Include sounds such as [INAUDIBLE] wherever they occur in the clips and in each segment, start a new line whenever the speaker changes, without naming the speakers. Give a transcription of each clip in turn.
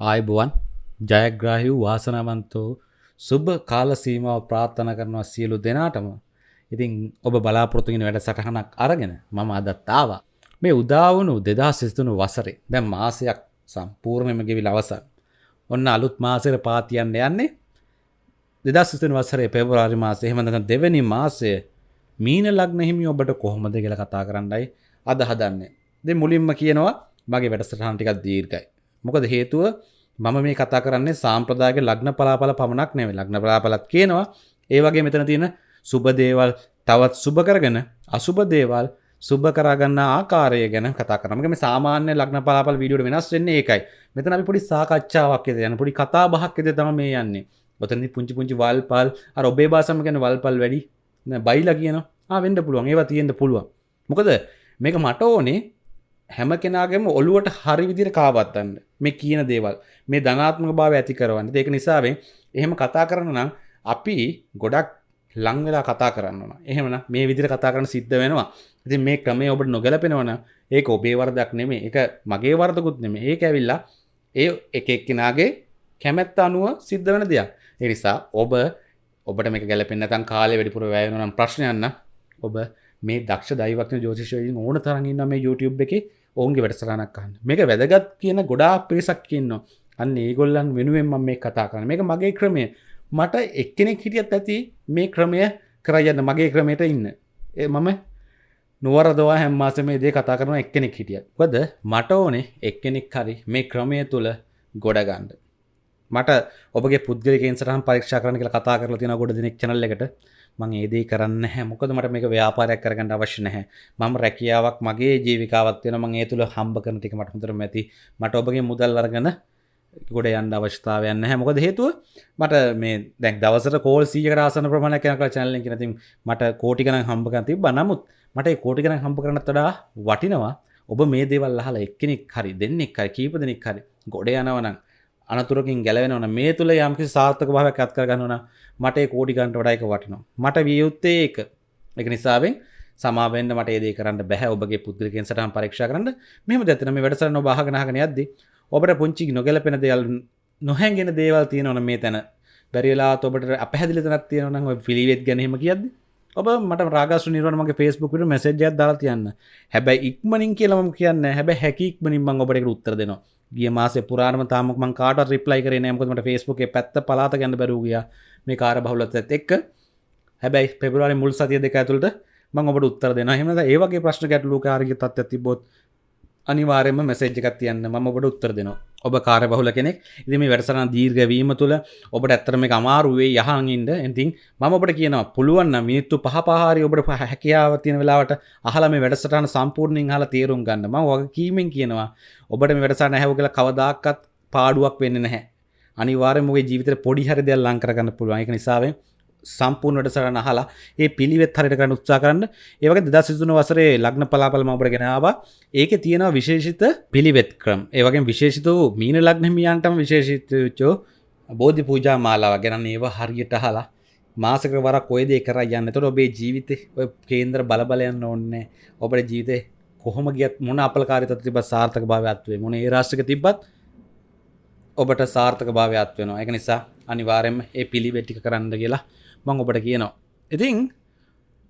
ආයිබුවන් ජයග්‍රාහි වූ වාසනාවන්තෝ සුබ කාල සීමාව ප්‍රාර්ථන කරනවා සියලු දෙනාටම. ඉතින් ඔබ බලාපොරොතුගෙන වැඩ සටහනක් අරගෙන මම අදත්තාවා මේ උදාවනු දෙදා සිස්තුනු වසරේ දැම් මාසයක් සම්පූර්ණයම ගෙවිල් අවසන්. ඔන්න අලුත් මාසර පාතියන්න යන්නේ දෙදා සිතන වසරේ පෙබරාරි මාසේ හෙමඳ දෙවැනි මාසය මීන ලක්න හිමි ඔබට කොහොමද කියල කතා කරන්නයි අද හදන්නේ. දෙ මුලින්ම කියනවා මගේ වැඩසටහන්ටිකක් දීර්ගයි මොකද හේතුව මම මේ කතා කරන්නේ සාම්ප්‍රදායක ලග්න පලාපල පමණක් නෙවෙයි ලග්න පලාපලත් කියනවා. ඒ වගේ මෙතන තියෙන සුබ දේවල් තවත් සුබ කරගෙන අසුබ දේවල් සුබ කරගන්න ආකාරය ගැන කතා කරමක මේ සාමාන්‍ය ලග්න පලාපල් වීඩියෝට වෙනස් වෙන්නේ ඒකයි. මෙතන අපි පොඩි සාකච්ඡාවක් යන පොඩි කතා බහක් එද තම මේ යන්නේ. ඔතනදි පුංචි පුංචි වල්පල් අර ඔබේ බාසම ගැන වල්පල් වැඩි බයිලා කියන වෙන්ඩ පුළුවන්. ඒවා තියෙන්ට පුළුවන්. මොකද මේක මට ඕනේ හැම කෙනාගේම ඔළුවට හරි විදිර කාවත්තන්න මේ කියන දේවල්. මේ ධනාත්මක භාව ඇති කරවන්න. ඒක නිසාවෙන් එහෙම කතා කරන නම් අපි ගොඩක් ලංවෙලා කතා කරන්න එහෙමන මේ විදිර කතා කරන සිද්ධ වෙනවා. ඉතින් මේ ක්‍රමය ඔබට නොගැලපෙනවන ඒක ඔබේ වරදක් නෙමේ එක මගේ වර්දකුත් නෙම ඒ ඇවිල්ලා ඒ එක එක්කෙනගේ කැමැත්ත අනුව සිද්ධ වෙන දෙයක්. එනිසා ඔබ ඔබට මේ ගැලපෙන්න්න තන් කාලය වැඩිපුර වැයනම් ප්‍රශ්නයන්න ඔබ මේ දක්ෂ දයිවක්න ජෝතිශයෙන් ඕන තරගන්න මේ YouTube එක ඔවුන්ගේ වැඩසරනක් කන්න මේක වැදගත් කියන ගොඩා පිරිසක් කියන්න අන්න ඒගොල්ලන් වෙනුවෙන් මම මේ කතා කරන මේක මගේ ක්‍රමය. මට එක්කෙනෙක් හිටියත් ඇති මේ ක්‍රමය කරයන්න මගේ ක්‍රමයට ඉන්න. ඒ මම නුවරදවා හැම්මාස මේ දේ කතා කරන එක්කෙනෙක් හිටියත්. වද මට ඕනේ එක්කෙනෙක් හරි මේ ක්‍රමය තුළ ගොඩගන්ඩ මට ඔබගේ පුද්ගලකෙන් සටහන් පරීක්ෂා කරන කියලා කතා කරලා තියෙන ගොඩ දෙනෙක් channel එකට. මං ඒදේ කරන්න හැ මොකද මට මේක ව්‍යාපාරයක් කරගන්න අවශ්‍ය නැහැ. මම රැකියාවක් මගේ ජීවිකාවත් වෙන මං ඒ තුළ හම්බ කරන ටික මට හොඳටම ඇති. මට ඔබගේ මුදල් අරගෙන ගොඩ යන්න අවශ්‍යතාවයන්න හැ මොකද හේතුව? මට මේ දැක් දවසට කෝල් සීක රාසන ප්‍රමාණ කනක චැනල නති මට කෝටිකන හම්බකන් තිබ නමුත් මට කෝටිකන හම්ප කරන තඩා වටිනවා. ඔබ මේ දේවල් අහලා එක්කෙනෙක් හරි දෙන්නෙක් හරි කීප දෙනෙක් හරි ගොඩ යනවනම් අනතුරකින් ගැලවෙනවන මේ තුළ යම්කි සාර්ථක භාවයක් ඇත්කරගන්නවන මට කෝඩිගන්ට වඩයික වටිනවා. මට වියයුත්තේ ඒක. එක නිසාවෙන් සමාවෙන්න්න මට ඒදේ කරන්න බැහ. ඔබගේ පුද්ගලකෙන් සටහන් පරීක්ෂ කරන්න. මෙම දැතනම වැඩසරන භාගනහගෙන යද්දි ඔබට පුංචි නොගැලපෙන දෙයල් නොහැන්ගෙන දේවල් තියෙනවන මේ තැන. බැරිලා ඔබට අපහැදිලි තනත් තියෙනවන පිළිවෙත් ගැනීම කියද්දි ඔබ මට රාගස්ු නිරවනමගේ ෆස්බුකට මැසේජයක් දාලා තියන්න. හැබැයි ඉක්මනින් කියලම කියන්න හැබැ හැකික්මනින් මං ඔබට උත්තර දෙනවා. ගිය මාසේ පුරාණම තාමක් මං කාට රිප්ලයි කරේ නෑමකමට ෆස්බුක් පැත්ත පලාත ගැන්න බැරුගිය මේ කාර බහුලත් එක්ක. හැබැයි පෙබරවාරි මුල් සතිය දෙක ඇතුළට මං ඔබට උත්තර දෙන හෙම ඒවගේ ප්‍රශ්න ගැටලු කාරග තත් තිබොත් අනිවාරයම මැසේජ්ජකත් තියන්න. ම ඔබට උත්තර දෙනවා. ඔබ කාර බහුල කෙනෙක් ඉදිම වැඩසරන දීර්ගවීම තුළ ඔබට ඇත්තරම අමාරුවේ යහන්ඉද ඇතින් මම ඔබට කියනවා පුළුවන්න මිනිත්තු පහපාරි ඔබට හැකියාව තියෙන වෙලාවට අහල මේ වැඩසටන සම්පූර්ණින් හලා තේරුම් ගන්නම වගේ කීමෙන් කියනවා ඔබට වැඩසා නැහැව කළ කවදාක්කත් පාඩුවක් වෙන්න නැහැ. අනිවාරමගේ ජීවිත පොඩි හරි දෙයක් ලංකරගන්න පුළුවන්. එක නිසාවෙන් සම්පූර්ණ වැඩසටහන අහලා ඒ පිළිවෙත් හරියට කරන්න උත්සාහ කරන්න. ඒ වගේ 2023 වසරේ ලග්න පලාපල මම ඔබට ගෙන ආවා. ඒකේ තියෙනවා විශේෂිත පිළිවෙත් ක්‍රම. ඒ වගේම විශේෂිත වූ මීන ලග්න හිමියන්ටම විශේෂිත වෙච්චෝ බෝධි පූජා මාලාව ගැන ඒවා හරියට අහලා මාසක වරක් ඔය දේ කරා යන්න. එතකොට ඔබේ ජීවිතේ ඔය කේන්ද්‍ර බල බල යන්න ඕනේ. ඔබේ ජීවිතේ කොහොම ගියත් මොන අපලකාරී තත්ත්ව තිබ්බත් සාර්ථක භාවයක් වේ. මොන ඒ රාශියක තිබ්බත් ඔබට සාර්ථක භාවයක් වෙනවා. ඒක නිසා අනිවාර්යයෙන්ම ඒ පිළිවෙත් ටික කරන්න කියලා මං ඔබට කියනවා. ඉතින්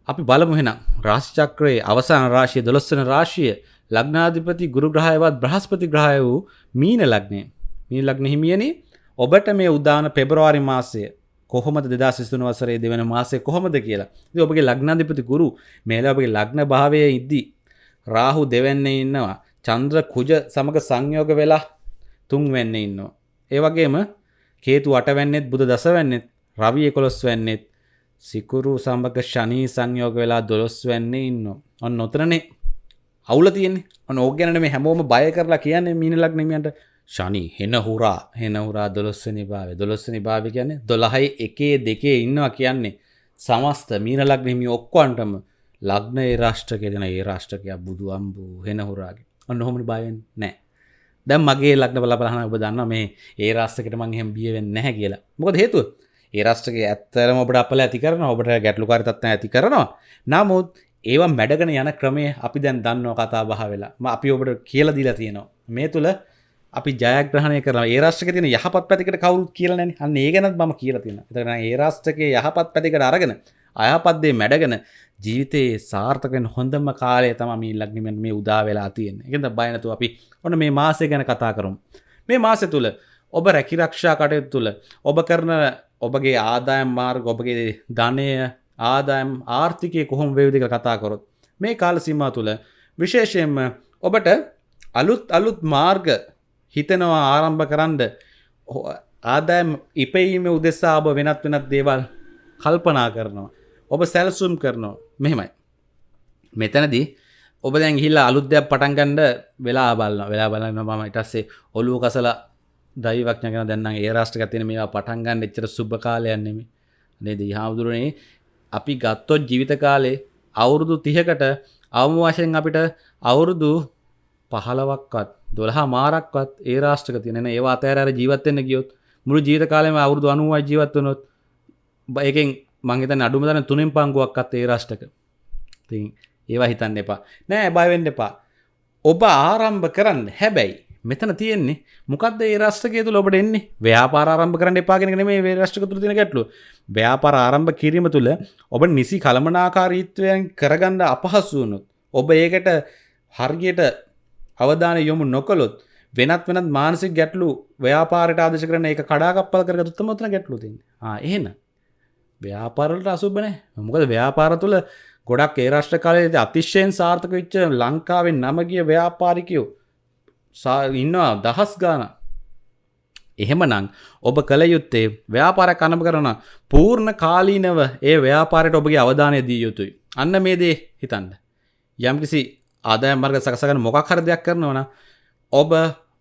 අපි බලමුහෙන රාශිචක්‍රයේ අවසාන රාශිය දොළොස්සන රාශිය ලග්නාධිපති ගුරු ග්‍රහයවත් බ්‍රහස්පති ග්‍රහය වූ මීන ලග්නය මී ලග්න හිමියනි ඔබට මේ උදාන පෙබරවාරි මාසය කොහොමද දෙදා සිස්තුන වසරේ දෙවන මාසය කොහොමද කියලා ඔබගේ ලග්නාධිපති ගුරු මේල ඔබගේ ලග්න භාවය ඉද්දි රාහු දෙවන්නේ ඉන්නවා චන්ද්‍ර කුජ සමඟ සංයෝග වෙලා තුන් වෙන්න ඉන්නවා. ඒවගේම කේතු අටවැන්නෙත් බුද දසවැන්නෙත් රවි එකොළොස් වෙන්නෙත්. සිකුරු සම්භක ශනී සංයෝග වෙලා දොළොස් වෙන්නේ ඉන්න. ඔන්න නොතරනේ අවුල තියෙන්නේ. ඔන්න ඕගැනට මේ හැමෝම බය කරලා කියන්නේ මීනලක් නෙමියන්ට ශනී හෙන හුරා. හෙන හුරා දොළොස්සනි භාව දොළොස්සනි භාව කියන්නේ දොළහයි එකේ දෙකේ ඉන්නවා කියන්නේ. සමස්ත මීනලක් නෙමි ඔක්කොන්ටම ලග්න ඒ රාෂ්ට්‍රකය දෙන ඒ රාෂ්ට්‍රකයක් බුදු අම්බූ හෙන හුරාගේ. ඔන්න හොමනි බයෙන් නෑ. දැම් මගේ ලක්න බල බලහන ඔබ දන්න මේ ඒ රාස්තකට මං හෙම බියවෙන්න නැහැ කියලා. මොකද හේතුව? ඒ රස්ටගේ ඇත්තරම ඔබට අපල ඇති කරන ඔබට ගැටලු කරතත්න ඇති කරනවා නමුත් ඒවා මැඩගෙන යන ක්‍රමය අපි දැන් දන්නවා කතා බහ වෙලා අපි ඔබට කියල දිලා තියෙනවා මේ තුළ අපි ජයග්‍රහණය කරන ඒ රාෂ්ට්‍රක තියෙන යහපත් පැතිකට කවුරුත් කියලා නැන්නේ. අන්න ඒ ගැනත් මම කියලා තියෙනවා. එතකොට ඒ රාෂ්ට්‍රකයේ යහපත් පැතිකට අරගෙන අයහපත් දේ මැඩගෙන ජීවිතයේ සාර්ථක වෙන හොඳම කාලය තමයි මේ ලග්නිමෙන් මේ උදා වෙලා තියෙන්නේ. ඒකෙන්ද බය නැතුව අපි ඔන්න මේ මාසය ගැන කතා කරමු. මේ මාසය තුල ඔබ රැකිරක්ෂා කටයුතු තුල ඔබ කරන ඔබගේ ආදායම් මාර්ග ඔබගේ ධනය ආදායම් ආර්ථිකය කොහොම වේවිද කියලා කතා කරොත් මේ කාල සීමාව තුල විශේෂයෙන්ම ඔබට අලුත් අලුත් මාර්ග හිතනවා ආරම්භ කරන්න ආදායම් ඉපීම උදෙසා ඔබ වෙනත් වෙනත් දේවල් කල්පනා කරනවා. ඔබ සැලසුම් කරනවා මෙහෙමයි. මෙතනදී ඔබ දැන් හිල්ලා අලුද්‍යයක් පටන්ගණ්ඩ වෙලා බලන්න වෙලා බලන්න මම ඉටස්සේ ඔලුව කසල දයිවක්ඥගෙන දැන්න ඒ රාෂ්ට තින මේවා පටන්ගන්න එච්චර සුභ කාලයන්නෙම නේද? හාමුදුරනේ අපි ගත්තොත් ජීවිත කාලේ අවුරුදු තිහකට අවම වශයෙන් අපිට අවුරුදු පහලවක්වත් දොළහා මාරක්වත් ඒ රාෂ්ටක තියනෙන ඒවා අතෑර ජීවත්වන්න ගියොත් මුළු ජීවිත කාලෙම අවුරුදු අනුවයි ජීවත්වනොත් එකෙන් මංහිත අඩුම තන තුනෙන් පංගුවක්ත් ඒ රාෂ්ටක ති ඒවා හිතන්න එපා. නෑ බයවෙන්න එපා. ඔබ ආරම්භ කරන්න. හැබැයි මෙතන තියෙන්නේ මොකක්ද ඒ රස්ටකය තුළ ඔබට එන්නේ? ව්‍යාපාර ආරම්භ කරන්න එපාගෙන මේ වේ රෂ්ටක තුළ තින ගැටලු ව්‍යාපාර ආරම්භ කිරීම තුළ ඔබ නිසි කළමනාකාරීත්වයන් කරගන්න අපහසුවනුත් ඔබ ඒකට හර්ගයට අවධාන යොමු නොකළොත් වෙනත් වෙනත් මානසික ගැටලු ව්‍යාපාරයට ආදශ කරන එක කඩාකප්පල කර තුත්තමොතන ගැටලු තින් එහෙන ව්‍යාපාරලට අසුබන මොකද ව්‍යාපාර තුළ ගොඩක් ඒ රශ්ට කාලයේද අතිශ්‍යයෙන් සාර්ථක විච්ච ලංකාවෙන් නමගිය ව්‍යාපාරිකයෝ ඉන්නවා දහස් ගාන එහෙම නං ඔබ කළ යුත්තේ ව්‍යාපාර කනම කරන පූර්ණ කාලීනව ඒ ව්‍යාපාරයට ඔබගේ අවධානය දී යුතුයි. අන්න මේ දේ හිතන්න. යම්කිසි ආදායම් මාර්ග සකසගන්න මොකක් හරි දෙයක් කරනවන ඔබ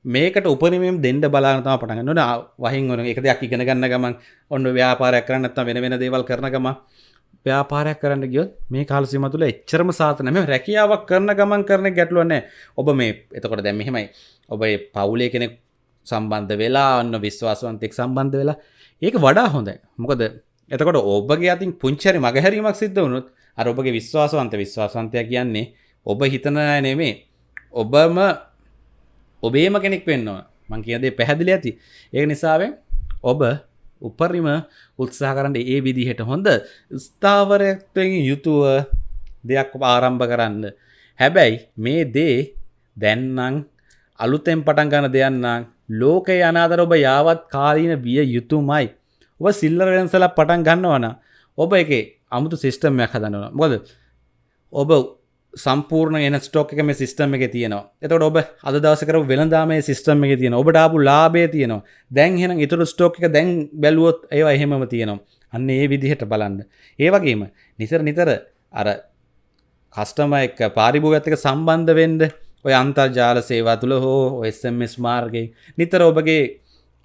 මේකට උපනමම් දෙන්න බලානතම පටගන්න නොන වහින් ඔන එක දෙයක් ඉගෙන ගන්න ගමන් ඔන්න ව්‍යාපාරයක් කරන්නත්ම වෙන වෙන දේවල් කරන ගම ව්‍යාපාරයක් කරන්න ගියොත් මේ කාලසිම තුළ එච්චරම සාතනම රැකියාවක් කරන ගමන් කරන ගැටලුවන්නේ ඔබ මේ එතකොට දැම් මෙහෙමයි. ඔබේ පවුලේ කෙනෙක් සම්බන්ධ වෙලා ඔන්න විශ්වාසවන්තෙක් සම්බන්ධ වෙලා. ඒක වඩා හොඳයි. මොකද එතකොට ඔබගේ අතින් පුංචරි මගහැරීමක් සිද්ධ වුණුත් අර ඔබගේ විශ්වාසවන්ත විශ්වාසන්තය කියන්නේ ඔබ හිතන නෙමේ ඔබම ඔබේම කෙනෙක් වෙන්නවා මං කියදේ පැහැදිලි ඇති. ඒ නිසාවෙන් ඔබ උපරිම උත්සාහ කරන්න ඒ විදිහට හොඳ ස්ථාවරයක්වෙන් යුතුව දෙයක් ආරම්භ කරන්න. හැබැයි මේ දේ දැන්නං අලුතෙන් පටන් ගන දෙයන්නම් ලෝකය අනාදර ඔබ යාවත් කාලීන විය යුතුමයි. ඔබ සිල්ලර වෙනසල පටන් ගන්නවන ඔබ එක අමුතු සිිස්ටම්මයක් හදනවා. මොද ඔබ සම්පූර්ණ එන ස්ටෝක එක මේ සිස්ටම් එක තියෙනවා. එතට ඔබ අද දවසකර වෙළදාමේ සිස්ටම් එක තියෙන ඔබට ආපු ලාබේ තියෙනවා. දැන් හෙන ඉතුරු ස්ටෝක එක දැන් බැලුවොත් ඒවා එහෙමම තියෙනවා. අන්න ඒ විදිහට බලන්න. ඒ වගේම නිතර නිතර අර කස්ටම එක පාරිභූ ඇත්තක සම්බන්ධ වෙන්ඩ ඔය අන්තර්ජාල සේවා තුළ හෝ ඔSMස් මාර්ගය නිතර ඔබගේ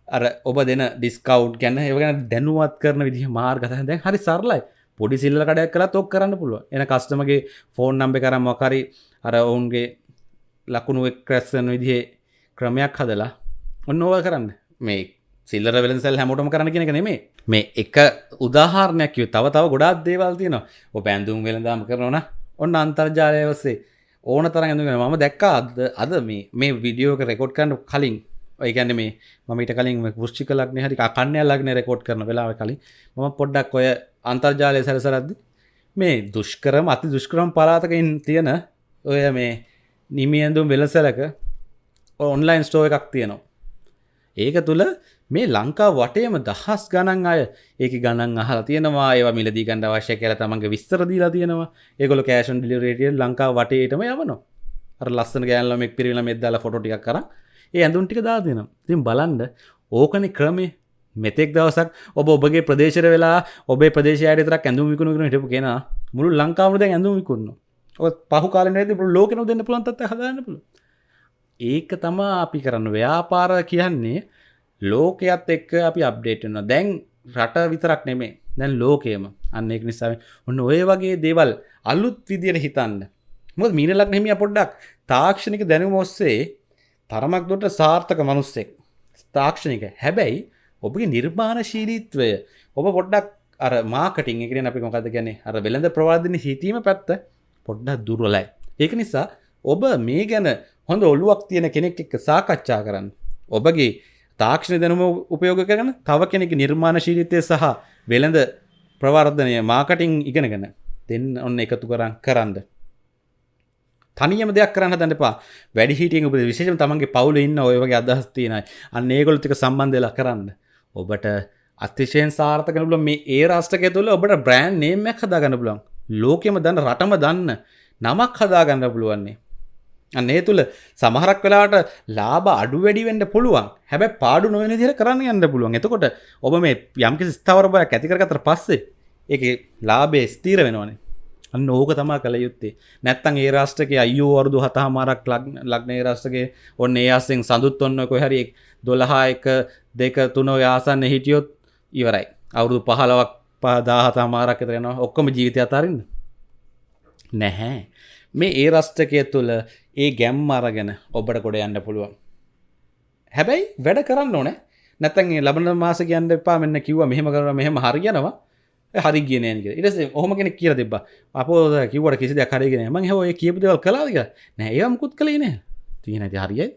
අර ඔබ දෙන ඩිස්කව් ගැන ඒවගෙන දැනුවත් කරන විදිහ මාර්ගත දැන් හරි සරලයි. පොඩි සිල්ල කඩයක් කලා තොක් කරන්න පුළුව එන කස්ටමගේ ෆෝන් නම්බ කරම් මොකරි අර ඔවුන්ගේ ලකුණු එක්රැස්සන විදිහේ ක්‍රමයක් හදලා ඔන්න ඕව කරන්න. මේ සිල්ලර වෙලසල් හැමෝටම කරන කෙනෙක නෙමේ මේ එක උදාහරණයක් තව තව ගොඩාත් දේවල් තියෙනවා. ඔ පැන්දුම් වෙළදාම කරනවන ඔන්න අන්තර්ජාලය ඔස්සේ ඕන තර ඇඳගෙන ම දැක්කා අද අද මේ මේ විඩියෝක රෙකෝඩ් කරන්න කලින්. ඔයගැන මේ මට කලින් පුෘෂ්ික ලක්න හරි කන්නය ලක්න රෙකෝඩ් කරන වෙලාව කලින්. ම පොඩ්ඩක් ඔය අන්තර්ජාලය සැරසරද්දි මේ දුෂ්කරම අති දුෂ්කරම් පලාතකින් තියෙන ඔය මේ නිමියඳුම් වෙලසලක ඔන්ලයින් ස්ටෝ එකක් තියෙනවා. ඒක තුළ මේ ලංකා වටේම දහස් ගණන් අය ඒක ගණන් අහලා තියෙනවා ඒවා මිලදී ගණඩ අවශ්‍ය කර තමන්ගේ විස්තර දීලා තියෙනවා. ඒගොල කෑෂන් ඩිලිරේටිය ලංකා වටේටම යවනවා. අර ලස්සන ගෑල්ලම පිරිල මෙදදාලා ෆොටික් කර ඒ ඇඳුන් ටික දා දෙනම් තින් බලන්ඩ ඕකනි ක්‍රමේ මෙතෙක් දවසක් ඔබ ඔබගේ ප්‍රදේශර වෙලා ඔබේ ප්‍රදේශයට තරක් ඇඳුම් විකුණුගෙන හිටපු කෙන මුළු ලංකාවද ඇඳුම් විකුන්න පහු කාලන ලෝකන දෙන්න පුළන්තත් හදන්න පුළ ඒක තමා අපි කරන්න. ව්‍යාපාර කියන්නේ ලෝකයත් එක්ක අපි අප්ඩේට්න දැන් රට විතරක් නෙමේ දැන් ලෝකයම. අන්න එක් නිසාම ඔන්න ඔය වගේ දේවල් අලුත් විදියට හිතන්න. මොද මීනලක් නෙමිය පොඩ්ඩක්. තාක්ෂණික දැනුම ඔස්සේ තරමක් දොට සාර්ථක මනුස්සෙක්. තාක්ෂණික. හැබැයි ඔබගේ නිර්මාණශීලීත්වය ඔබ පොඩ්ඩක් අර මාකටින් එකෙන අපි මොකද ගැන අර වෙළඳ ප්‍රවාධන හිතීම පැත්ත පොඩ්ඩක් දුර්වලයි. ඒක නිසා ඔබ මේ ගැන හොඳ ඔල්ලුවක් තියෙන කෙනෙක් එක්ක සාකච්ඡා කරන්න. ඔබගේ තාක්ෂණ දැනුම උපයෝග කරන තව කෙනෙක් නිර්මාණශීලිතය සහ වෙළඳ ප්‍රවර්ධනය මාකටිං ඉගෙනගෙන දෙන්න ඔන්න එකතු කරන් කරන්න. තනියම දෙයක් කරන්න දන්න එපා. වැඩි හිටියෙන් උප විශේෂම තමන්ගේ පවුල ඉන්න ඔය වගේ අදහස් තියෙනයි අන්න ඒගොල්ලෝ ටික සම්බන්ධ වෙලා කරන්න. ඔබට අතිශයෙන් සාර්ථක වෙන පුළුවන්. මේ ඒ රාෂ්ට්‍රකය තුළ ඔබට බ්‍රෑන්ඩ් නේම් එකක් හදාගන්න පුළුවන්. ලෝකෙම දන්න රටම දන්න නමක් හදාගන්න පුළුවන්නේ. අන්න ඒ තුළ සමහරක් වෙලාට ලාබ අඩු වැඩිවෙන්ට පුළුවන්. හැබැ පාඩු නොවන දිර කරන්න යන්න පුළුවන්. එතකොට ඔබ මේ යම්කිසි ස්ථාවරබයක් ඇතිකරගතර පස්සේ එක ලාබේ ස්තීර වෙනවානේ. අන්න ඕක තමා කළ යුත්තේ. නැත්තන් ඒ රාෂ්ටක අයෝ වරුදු හතහමාරක් ලක්නේ රාෂ්ටගේ ඔන්න ඒ අස්සෙන් සඳුත් ඔන්න කොහැරි දොළහා එක දෙක තුනෝ යාසන්න හිටියොත් ඉවරයි. අවුරුදු පහලවක් පදාහතා මාරක් එතරෙනවා ඔක්කොම ජීවිතය අතාරන්න. නැහැ. මේ ඒ රස්ටකය තුළ ඒ ගැම් අරගෙන ඔබට කොඩ යන්න පුළුවන්. හැබැයි වැඩ කරන්න ඕන. නැතන් ලබන මාස කියන්න එපා. මෙන්න කිව්ව මෙහෙම කර මෙහෙම හරියනවා හරි කියනක ඉට හොම කෙන කිය දෙබ අප කිවට කිසි කරගෙන ම හෝ කියපදවල් කලාදික නෑ ඒයම්කුත් කළේ නෑ. තියෙන ඇති හරියයි.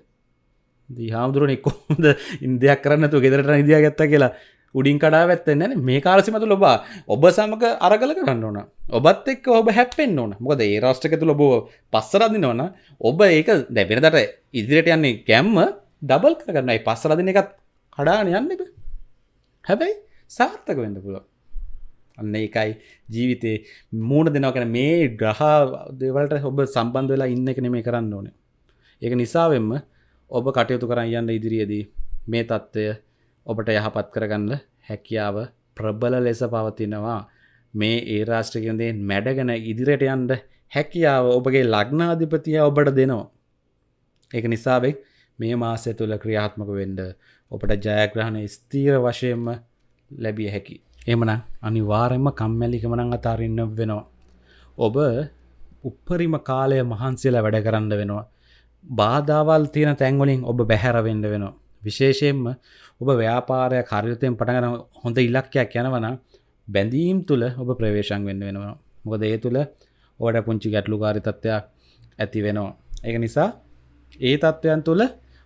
දී හාමුදුරුවන එක්කොද ඉන්දයක් කරන්නතු ගෙදරට ඉදිය ගත්ත කියලා උඩින් කඩා ඇත්තන්න මේ කාරසිමතු ලොබා ඔබ සමක අරගල කරන්න ඕන. ඔබත් එක් ඔබ හැපෙන් ඕන. මොකද ඒ රාෂ්ටක තුළ බෝ පස්සරදින ඕන. ඔබ ඒක දැබෙනදට ඉදිරියට යන්නේ කැම්ම ඩබල් කරන්නයි පස්සරදින එකත් කඩාන යන්න එබ හැබැයි සාර්ථක වෙන්න පුළුව අන්න එකයි ජීවිතේ මූුණ දෙනව කැන මේ ග්‍රහ දෙවලට ඔබ සම්බන්ධ වෙලා ඉන්න එක නෙමේ කරන්න ඕනේ. ඒක නිසාවෙන්ම ඔබ කටයුතු කරන්න යන්න ඉදිරියේදී මේ තත්ත්වය ඔබට යහපත් කරගන්න හැකියාව ප්‍රබල ලෙස පවතිනවා. මේ ඒ රාෂ්ට්‍රකයන්දේ මැඩගෙන ඉදිරියට යන්ඩ හැකියාව ඔබගේ ලග්නාධිපතිය ඔබට දෙනවා. ඒක නිසාවෙක් මේ මාසය තුළ ක්‍රියාත්මක වෙන්ඩ ඔබට ජයග්‍රහණ ස්තීර වශයෙන්ම ලැබිය හැකි. එමන අනිවාරෙන්ම කම්මැලිකමනං අතාරන්න වෙනවා. ඔබ උප්පරිම කාලය මහන්සේලා වැඩ කරන්න වෙනවා. බාධාවල් තියෙන තැන්වලින් ඔබ බැහැරවෙන්න වෙනවා. විශේෂයෙන්ම ඔබ ව්‍යාපාරය කර්යතයෙන් පටගන හොඳ ඉලක්කයක් යනවන බැඳීම් තුළ ඔබ ප්‍රවේශන් වෙන්න වෙනවා. මොකද ඒ තුළ ඕඩ පුංචි ගැටලු කාරිතත්වයක් ඇති වෙනවා. ඒක නිසා ඒ තත්ත්වයන් තුළ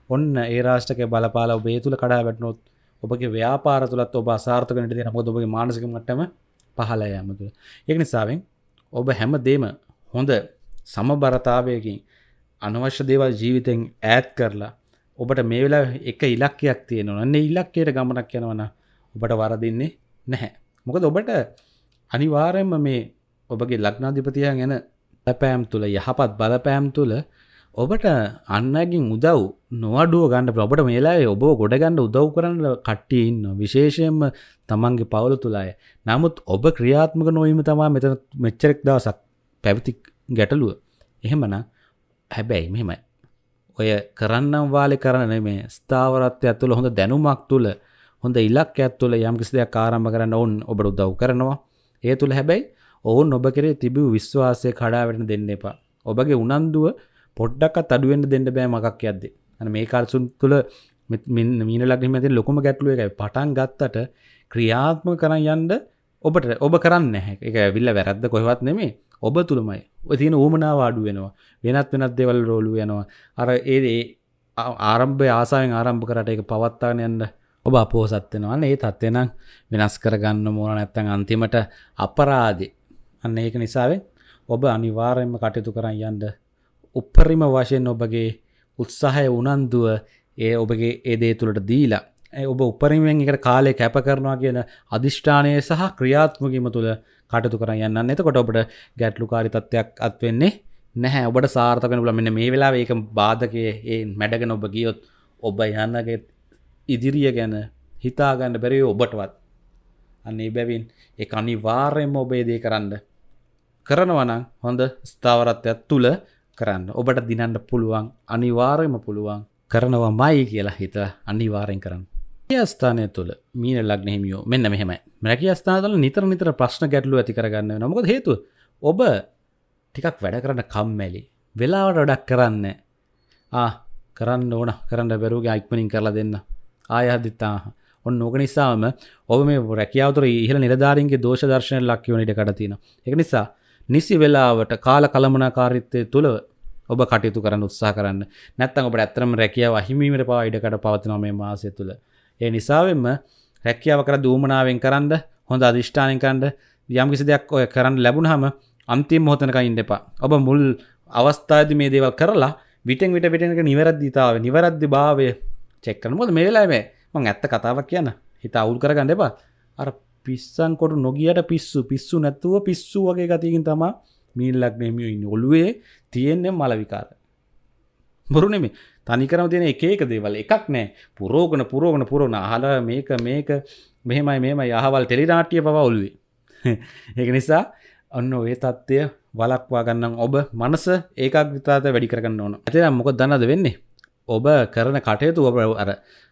ඔන්න ඒ රාෂ්ටක බලපාල ඔබේ තුළ කඩා වැටනොත් ඔබගේ ව්‍යාපාර තුළත් ඔබ අසාර්ථකනට දෙන මොද ඔබගේ මානසික මට්ටම පහල යමතු ඒක නිසාවෙන් ඔබ හැම දේම හොඳ සමබරතාවයකින් අනවශ්‍ය දේවල් ජීවිතෙන් ඈත් කරලා ඔබට මේ වෙලා එක ඉලක්කයක් තියෙනවා න්නේ ඉලක්කයට ගමනක් යනවන ඔබට වරදින්නේ නැහැ. මොකද ඔබට අනිවාරයෙන්ම මේ ඔබගේ ලක්නාධිපතියන් ගැන පැපෑම් තුළ යහපත් බලපෑම් තුළ ඔබට අන්නගින් උදව් නොවඩුව ගන්න ඔබට මේලාේ ඔබ ගොඩගන්න උදව් කරන්න කට්ටිය ඉන්න විශේෂයෙන්ම තමන්ගේ පවුල තුළය නමුත් ඔබ ක්‍රියාත්මක නොවීම තමා මෙත මෙච්චරෙක් දවසක් පැවිති ගැටලුව. එහෙමන හැබැයි මෙහෙමයි. ඔය කරන්නම් වාලි කරන මේ ස්ථාවරත්වය ඇතුළ හොඳ දැනුමක් තුළ හොඳ ඉලක් ඇත්තුල යම් කිසි දෙයක් ආරම්භ කරන්න ඔවුන් ඔබට උදව් කරනවා. ඒ තුළ හැබැයි ඔවුන් ඔබ කරේ තිබූ විශ්වාසය කඩාවැටෙන දෙන්න එපා. ඔබගේ උනන්දුව පොඩ්ඩක්ත් අඩුවෙන්ට දෙන්න බෑ මකක් යද්දේ. අන මේ කාල්සුන් තුළ මීන ලක්නීමති ලොකුම ගැටලුව එකයි. පටන් ගත්තට ක්‍රියාත්ම කරන්න යන්ඩ ඔබට ඔබ කරන්න නැහැ. එක විල්ල වැරද්ද කොහෙවත් නෙමේ. ඔබ තුළමයි. ඔය තියෙන ඌමනාව අඩු වෙනවා. වෙනත් වෙනත් දෙවල් රෝලු යනවා. අර ඒ ආරම්භය ආසායෙන් ආරම්භ කරට එක පවත්තාගෙන යන්න ඔබ අපෝසත් වෙනවා. ඒ තත්ත්වෙනම් වෙනස් කරගන්න මෝන නැත්තන් අන්තිමට අපරාදි. අන්න ඒක නිසාවෙන් ඔබ අනිවාර්යෙන්ම කටයුතු කරන්න යන්ඩ උපරිම වශයෙන් ඔබගේ උත්සාහය උනන්දුව ඒ ඔබගේ ඒ දේ තුළට දීලා ඔබ උපරිමෙන් එකට කාලය කැප කරනවා කියන අධිෂ්ඨානය සහ ක්‍රියාත්මකීම තුළ කටතු කර යන්න එතකොට ඔබට ගැටලු කාරි තත්වයක් අත්වෙන්නේ නැහැ. ඔබට සාර්ථකන බල මෙන්න මේ වෙලා ඒක බාධකය ඒ මැඩගෙන ඔබ ගියොත් ඔබ යන්නගේ ඉදිරිය ගැන හිතාගන්න බැරි ඔබටවත්. අන්නේ බැවින් එක අනිවාර්යෙන්ම ඔබේ දේ කරන්න කරනවන හොඳ ස්ථාවරත්වයක් තුළ කරන්න. ඔබට දිනන්න පුළුවන් අනිවාර්යම පුළුවන් කරනවා මයි කියලා හිත අනිවාරෙන් කරන්න. ස්ථානය තුළ මීන ලක්න හිමියෝ මෙන්න මෙහෙම මැකි ස්ථානතල නිතර නිතර ප්‍රශ්න ගැටලු ඇති කරගන්න නොමකද හේතු ඔබ ටිකක් වැඩ කරන්න කම්මැලි වෙලාවට ඩක් කරන්න ආ කරන්න ඕන. කරන්න බැරුගේ අයික්මනින් කරලා දෙන්න. ආයහදිත්තා ඔන්න ඕක නිසාම ඔබ මේ රැකියාවතුර ඉහල නිලධාරීන්ගේ දෝෂ දර්ශනය ලක්කිවනට කටතින එක නිසා නිසි වෙලාවට කාල කළමනාකාරිත්තය තුළ ඔබ කටයුතු කරන්න උත්සාහ කරන්න. නැත්තන් ඔබට ඇත්තරම රැකියාව අහිමීමට පවා ඉඩකට පවතිනව මේ මාසය තුළ. ඒ නිසාවෙන්ම රැකියාව කර දූමනාවෙන් කරන්න හොඳ අධිෂ්ඨානය කරන්න යම්කිසි දෙයක් ඔය කරන්න ලැබුණහම අන්තිම මොහොතනක ඉන්න එපා. ඔබ මුල් අවස්ථාද මේ දේවල් කරලා විටෙන් විට විටනක නිවැරද්දිතාව නිවැරද්දි භාවය චෙක්කන මොද මේ වෙලාමේ මං ඇත්ත කතාවක් කියන්න. හිත අවුල් කරගන්න එපා. අර පිස්සන් කොට නොගියට පිස්සු පිස්සු නැත්තුව පිස්සු වගේ ගතිකින් තමා මීල්ලක් නෙමිය ඉන්න. ඔළුවේ තියෙන්නේ මලවිකාර බොරුනෙමේ තනිකරම තියෙන එක එක දේවල් එකක් නෑ. පුරෝගන පුරෝගන පුරෝණ අහල මේක මේක මෙහෙමයි මෙම යහවල් ටෙලිනාටිය පව ඔල්ුවේ [LAUGHS] ඒක නිසා ඔන්න ඔය තත්ත්වය වලක්වා ගන්නම්. ඔබ මනස ඒකක් විතාත වැඩි කරගන්න ඕන. ඇත මොක දන්නද වෙන්නේ? ඔබ කරන කටයුතු ඔබ අර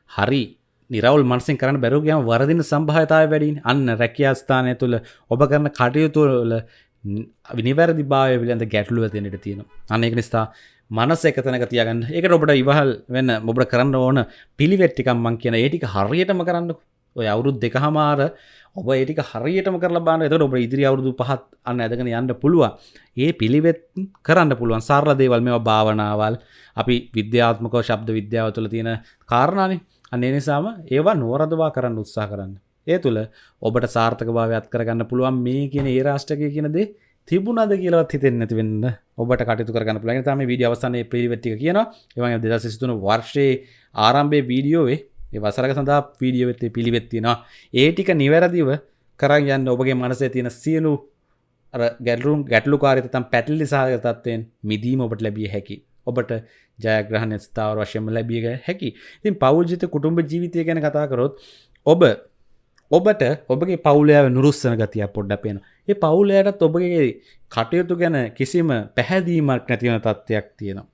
හරි නිරවල් මන්සින් කරන බැරුගයම වරදින සම්භාතාව වැඩින් අන්න රැකියාස්ථානය තුළ ඔබ කරන කටයුතුල විනිවැරදි භාවය පිළිබඳ ගැටලුව තියෙනට තියෙන අනෙක නිසා මනස එක තැනක තියගන්න. ඒකට ඔබට ඉවහල් වෙන්න මොබට කරන්න ඕන පිළිවෙට්ටිකම් මං කියන ඒටික හරියටම කරන්න ඔය අවුරුද් දෙක හමාර ඔබ ඒටික හරියටම කර බාන එතට ඔබ ඉදිරි අවුරුදු පහත් අන්න ඇදගෙන යන්න පුළුව ඒ පිළිවෙත් කරන්න පුළුවන්. සාර්ල දේවල් මෙ භාවනාවල්. අපි විද්‍යාත්මකෝ ශබ්ද විද්‍යාව තුළ තියෙන කාරණානේ. අන්නේ නිසාම ඒවා නෝරදවා කරන්න උත්සා කරන්න. ඒ තුළ ඔබට සාර්ථක භාවයක් කරගන්න පුළුවන්. මේ කියන ඒ රාෂ්ටකය කියනදේ තිබුණද කියලවත් හිතෙන් නැතිවෙන්න ඔබට කටතු කරන්න පුළන් තම වීඩිය අවසානය පිළිවෙට්ටි කියන ඒවගේ දෙදස් සිතුන වර්ෂයේ ආරම්භය වීඩියෝවේ ඒ වසරක සඳහා වීඩියෝ වෙත්තේ පිළිවෙත්තිෙනවා ඒටික නිවැරදිව කරන් යන්න ඔබගේ මනසේ තියෙන සියලු ගැල්රුම් ගැටලු කාරිතම් පැටල්ලි සාහක තත්වයෙන් මිදීම ඔබට ලැබිය හැකි. ඔබට ජයග්‍රහණ ස්ථාව වශයම ලැබිය හැකි. ඉතින් පෞද්ජිත කුටුම්ඹ ජීවිතය ගැන කතා කරොත් ඔබ ඔබට ඔබගේ පවුලයාව නුරුස්සන ගතියක් පොඩ්ඩ පේන ඒ පවුලයටත් ඔබගේ කටයුතු ගැන කිසිම පැහැදීමක් නැතිවන තත්ත්වයක් තියෙනවා.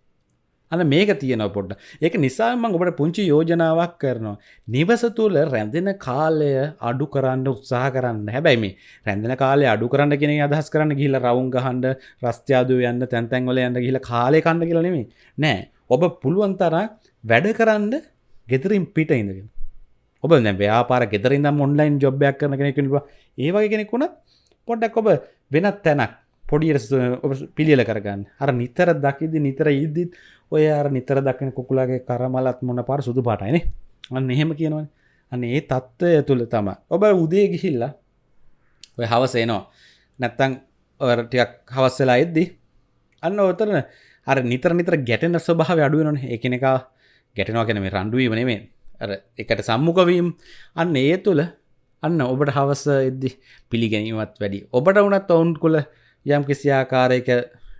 අන මේක තියෙන පොඩ්ඩ ඒක නිසාම ඔබට පුංචි යෝජනාවක් කරනවා. නිවස තුළ රැඳෙන කාලය අඩු කරන්න උත්සාහ කරන්න. හැබැයි මේ රැඳෙන කාලය අඩු කරන්න කෙන අදහස් කරන්න ගිහිල රවුන් ගහන්ඩ රස්ත්‍යාදව යන්න තැන්තැන්වල යන්න ගිල කාලය කන්න කියලනෙමේ නෑ. ඔබ පුළුවන් තරා වැඩ කරන්න ගෙතරින් පිට ඉඳගෙන. ඔබ දැ ව්‍යාපාර ගෙදරින්දම් ඔන්ලයින් ජොබ්යක් කරන කෙනෙකුවා ඒවගේ කෙනෙකුුණත් පොඩ්ඩක් ඔබ වෙනත් තැනක් පොඩියට පිළියල කරගන්න. අර නිතර දකිදි නිතර ඉද්දිත් ඔය අර නිතර දකින කුකුලාගේ කරමලත් මොන පාර සුදු පාටයිනේ අන්න එහෙම කියනවන. අන්න ඒ තත්ත්වය තුළ තම ඔබ උදේ ගිහිල්ලා ඔය හවසේනවා නැත්තං ටියක් හවස්සලා එද්දි අන්න ඔතරන අර නිතර නිතර ගැටෙන ස්වභාව අඩුවන එකන එක ගැටනවා කෙන මේ රණ්ඩුවීම නෙමේ අර එකට සම්මුකවීම් අන්න ඒ තුළ අන්න ඔබට හවස එද්දි පිළිගැනීමත් වැඩි. ඔබට වනත් ඔවුන් කොළ යම් කිසි ආකාරයක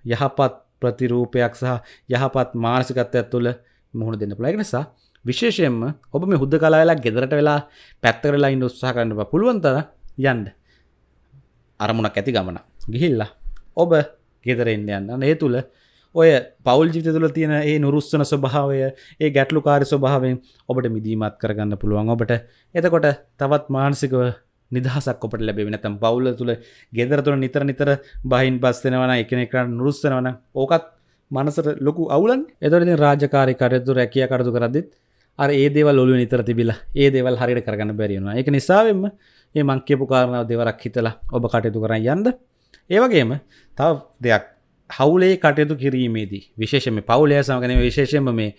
යහපත් ප්‍රතිරූපයක් සහ යහපත් මානසිකත්වයක් තුළ මුහුණ දෙන්න පුළයි නිසා විශේෂයෙන්ම ඔබ මේ හුද්ද කලාවෙලා ගෙදරට වෙලා පැත්තරලා ඉන්න උත්සාහ කරන්න පුළුවන්තර යන්ඩ අරමුණක් ඇති ගමන ගිහිල්ලා ඔබ ගෙදරෙන්න්න යන්න. ඒ තුළ ඔය පවල් ජිත තුළ තියෙන ඒ නුරුස්සන ස්වභාවය ඒ ගැටලු කාරි ස්වභාවෙන් ඔබට මිදීමත් කරගන්න පුළුවන්. ඔබට එතකොට තවත් මානසිකව නිදහසක් ඔපට ලැබෙන තම් පවුල තුළ ගෙදර තුළ නිතර නිතර බහින් පස්සෙනවන එකනෙක නුරුස්සනවන ඕකත් මනසට ලොකු අවුලන් එතොට රාජකාරි කරයතු රැකිය කරතු කරදදිත් අර ඒ දේවල් ඔලු නිතර තිබිලා ඒ දේවල් හරිට කරගන්න බැරිවුණ එක නිසාවෙන්ම ඒ මංකයපු කාරණාව දෙවරක් හිතලා ඔබ කටයුතු කරන්න යන්ද ඒවගේම තව දෙයක් හවුලේ කටයුතු කිරීමේදී විශේෂම පවුලය සමගන විශේෂම මේ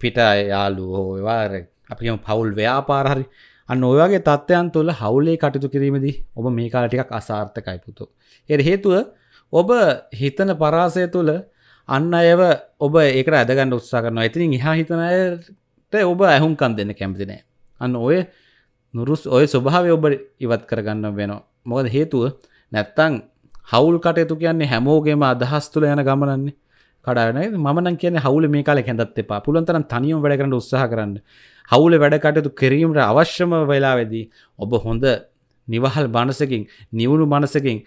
පිට යාලු හෝවාර අපිම පවුල් ව්‍යාපාරහරි අන්න ඔයගේ තත්ත්වයන් තුළ හවුලේ කටයුතු කිරීමදී ඔබ මේ කාලටිකක් අසාර්ථකයි පුතු. එ හේතුව ඔබ හිතන පරාසය තුළ අන්න අයව ඔබ ඒකට ඇදගන්න උත්සා කරනවා ඇතිනින් එහා හිතනයට ඔබ ඇහුම්කන් දෙන්න කැමතිනෑ. අන්න ඔය නුරුස් ඔය ස්වභාවය ඔබ ඉවත් කරගන්න වෙනවා. මොකද හේතුව නැත්තං හවුල් කටයුතු කියන්නේ හැමෝගේම අදහස් තුළ යන ගමනන්නේ. කඩාන මන කියන හවුල මේ කාල හැඳත් එපා. පුළන්තරන් තනියම් වැඩ කරන්න උත්සාහ කරන්න. හවුල වැඩ කටයුතු කිරීමට අවශ්‍යම වෙලා වෙදී ඔබ හොඳ නිවහල් බණසකින් නිවුණු මනසකින්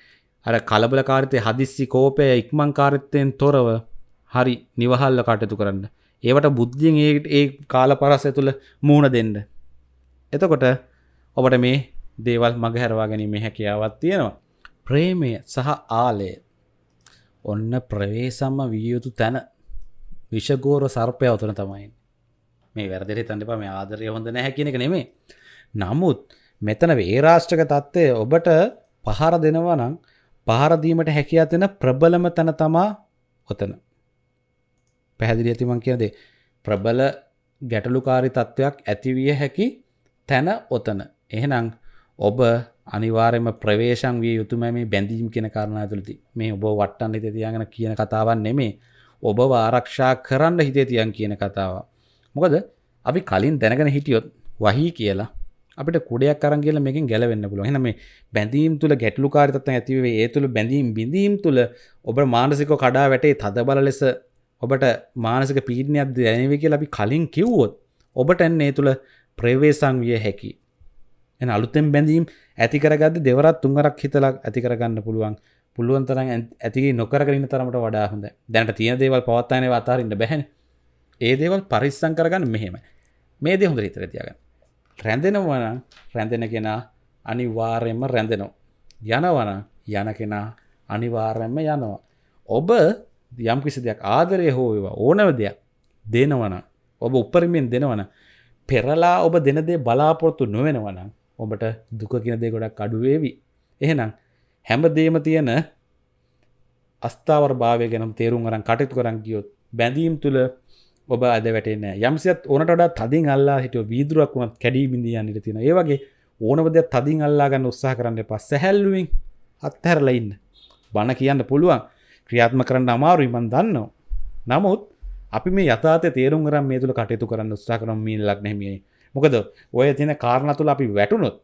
අර කලබලකාරිතය හදිස්සි කෝපය ඉක්මං කාරිත්තයෙන් තොරව හරි නිවහල්ල කටයුතු කරන්න. ඒවට බුද්ධියෙන් ඒ ඒ කාල පරස්සය තුළ මූුණ දෙන්න. එතකොට ඔබට මේ දේවල් මග හැරවා ගැනීම හැකියාවත් තියෙනවා. ප්‍රේමය සහ ආලය. ඔන්න ප්‍රවේසම්ම විය යුතු තැන. විෂගෝර සර්පය අවතුන තමයි. මේ වැරදිරි තන්ටපා මේ ආදරය හොඳ නැහැ කියන එක නෙමේ නමුත් මෙතන වේරාෂ්ටක තත්ත්වය ඔබට පහර දෙනවා නම් පහරදීමට හැකියාතින ප්‍රබලම තැන තමා ඔතන පැහැදිලි ඇතිමන් කියනදේ ප්‍රබල ගැටලුකාරි තත්ත්වයක් ඇතිවිය හැකි තැන ඔතන එහෙනම් ඔබ අනිවාර්යම ප්‍රවේශම් විය යුතුම මේ බැඳීම් කියන කාරණා තුළති මේ ඔබ වට්ටන්න හිත තියාගෙන කියන කතාවන් නෙමේ ඔබ ආරක්ෂා කරන්න හිතේ තියන් කියන කතාව මොකද අපි කලින් දැනගෙන හිටියොත් වහී කියලා අපිට කුඩයක් කරන් කියලා මේකෙන් ගැලවෙන්න පුළුවන්. එහෙනම් මේ බැඳීම් තුල ගැටලුකාරීත්වයන් ඇති වෙවේ ඒ තුල බැඳීම් බිඳීම් තුල ඔබ මානසිකව කඩා වැටේ තදබල ලෙස ඔබට මානසික පීඩනයක් දැනෙවි කියලා අපි කලින් කිව්වොත් ඔබට එන්නේ ඒ තුල ප්‍රවේශම් විය හැකි. එන අලුතෙන් බැඳීම් ඇති කරගද්දි දෙවරක් තුන්වරක් හිතලා ඇති කරගන්න පුළුවන්. පුළුවන් තරම් ඇති නොකරගෙන ඉන්න තරමට වඩා හොඳ. දැනට තියෙන දේවල් පවත්වාගෙන ඒවා අතාරින්න බැහැනේ. ඒ දේවල් පරිස්සම් කරගන්න මෙහෙමයි. මේ දේ හොඳට හිතලා තියාගන්න. රැඳෙනවනම් රැඳෙන කෙනා අනිවාර්යෙන්ම රැඳෙනවා. යනවනම් යන කෙනා අනිවාර්යෙන්ම යනවා. ඔබ යම් කිසි දෙයක් ආදරය හෝ ඒවා ඕනව දෙයක් දෙනවනම් ඔබ උපරිමෙන් දෙනවන පෙරලා ඔබ දෙන දේ බලාපොරොත්තු නොවෙනවනම් ඔබට දුක කියන දේ ගොඩක් අඩුවේවි. එහෙනම් හැම දේම තියෙන අස්ථාවර භාවය ගැනම් තේරුම් අරන් කටයුතු කරන් ගියොත් බැඳීම් තුළ ඔබ අද වැටෙන යම්සිත් ඕනට වඩා තදින් අල්ලා හිටුව වීදුරක් වුණත් කැඩී බිඳියන්නට තියෙන ඒ වගේ ඕනවද තදින් අල්ලා ගන්න උත්සාහ කරන්න එපා. සැහැල්ලුවෙන් අත්හැරලා ඉන්න. බණ කියන්න පුළුවන්. ක්‍රියාත්ම කරන්න අමාරුයි මන් දන්නවා. නමුත් අපි මේ යථාතය තේරුම් කරම් මේ තුළ කටයුතු කරන්න උත්සාහ කරම්. මී ලක් නැමියයි මොකද ඔය තියෙන කාරණ තුළ අපි වැටුනොත්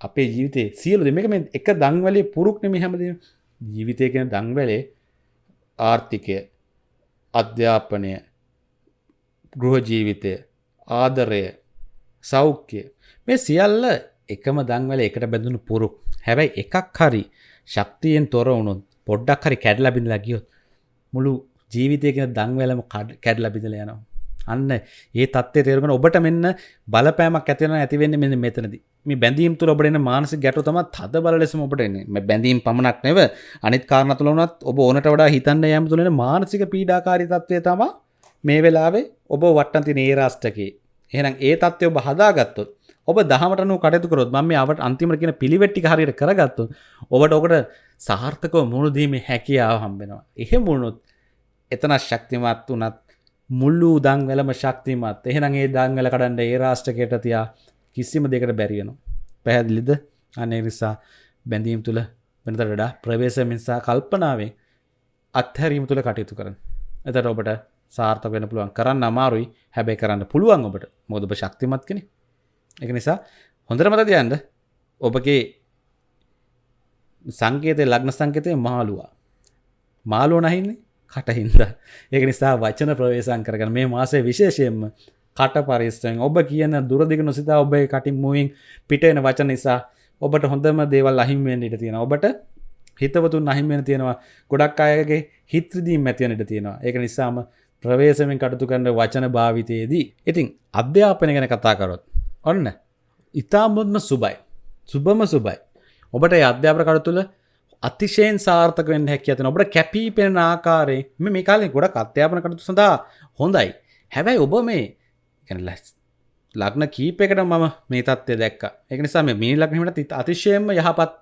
අපේ ජීවිතේ සියලු දෙමක මේ එක දංවලේ පුරුක් නෙමි හැමද ජීවිතය කෙන දංවලේ ආර්ථිකය අධ්‍යාපනය ගෘහ ජීවිතය ආදරය සෞඛ්‍ය මේ සියල්ල එකම දංවල එකට බැඳුණු පුරුක්. හැබැයි එකක් හරි ශක්තියෙන් තොර වුණුත් පොඩ්ඩක් හරි කැඩලා බිඳලා ගියොත් මුළු ජීවිතයකෙන දංවැලම කැඩලා බිඳලා යනවා. අන්න ඒ තත්ත්වය තේරුගෙන ඔබට මෙන්න බලපෑමක් ඇති වෙනවා ඇති වෙන්නේ මෙන්න මෙතනදී. මේ බැඳීම් තුල ඔබට එන මානසික ගැටලු තමයි තද බල ලෙසම ඔබට එන්නේ. මේ බැඳීම් පමණක් නෙව අනිත් කාරණා තුල වුණත් ඔබ ඕනට වඩා හිතන්න යෑම තුල එන මානසික පීඩාකාරී තත්ත්වය තමයි මේ වෙලාවේ ඔබ වට්ටන් තින ඒ රාෂ්ටකේ එහෙනම් ඒ තත්ත්වය ඔබ හදාගත්තොත් ඔබ දහමටනු කටයුතු කරොත් මම මේ අවට අන්තිමට කියන පිළිවෙට්ටි හරියට කරගත්තොත් ඔබට ඔකට සාර්ථකව මුණුදීමේ හැකියාව හම්බෙනවා එහෙම මුණුත් එතන ශක්තිමත් වනත් මුල්ලු දං වෙලම ශක්තිමත්. එහෙනම් ඒ දංවල කඩන්ඩ ඒ රාෂ්ටකයට තියා කිසිම දෙකට බැරිවෙනවා පැහැදිලිද? අනේ නිසා බැඳීම් තුළ වෙනතට වඩා ප්‍රවේශ මිනිසා කල්පනාවෙන් අත්හැරීම තුළ කටයුතු කරන. එතට ඔබට සාර්ථක වෙන පුළුවන් කරන්න අමාරුයි. හැබැයි කරන්න පුළුවන් ඔබට. මොදබ ශක්තිමත් කෙනෙ එක නිසා හොඳර මත තියන්ද ඔබගේ සංකේතය ලග්න සංකතය මාළුවා. මාලුව නහින්නේ කටහින්ද ඒක නිසා වචන ප්‍රවේශන් කරගන මේ මාසේ විශේෂයෙන්ම කට පරිස්සෙන් ඔබ කියන දුරදිග නොසිතා ඔබේ කටින් මුවින් පිටෙන වචන නිසා ඔබට හොඳම දේවල් අහිම්වෙන් ඉට තියෙන ඔබට හිතවතුන් අහිම්වෙන තියෙනවා. ගොඩක් අයගේ හිත්‍රදීම් ඇතිවන ඉට තියෙනවා. ඒක නිසාම ප්‍රවේශමෙන් කටතු කරන්න වචන භාවිතයේදී. ඉතින් අධ්‍යාපනය ගැන කතා කරොත් ඔන්න. ඉතාමුත්ම සුබයි. සුබම සුබයි. ඔබට අධ්‍යාපන කඩ තුළ අතිශයෙන් සාර්ථක වෙන්න හැකි ඇතන ඔබට කැපී පෙනෙන ආකාරය මේ කාලේ ගොඩක් අධ්‍යාපන කටතු සඳහා හොඳයි. හැබැයි ඔබ මේ ලැස් ලග්න කීපයකට මම මේ තත්ත්වය දැක්ක. එක නිසා මේ ලක්නීමට අතිශයම යහපත්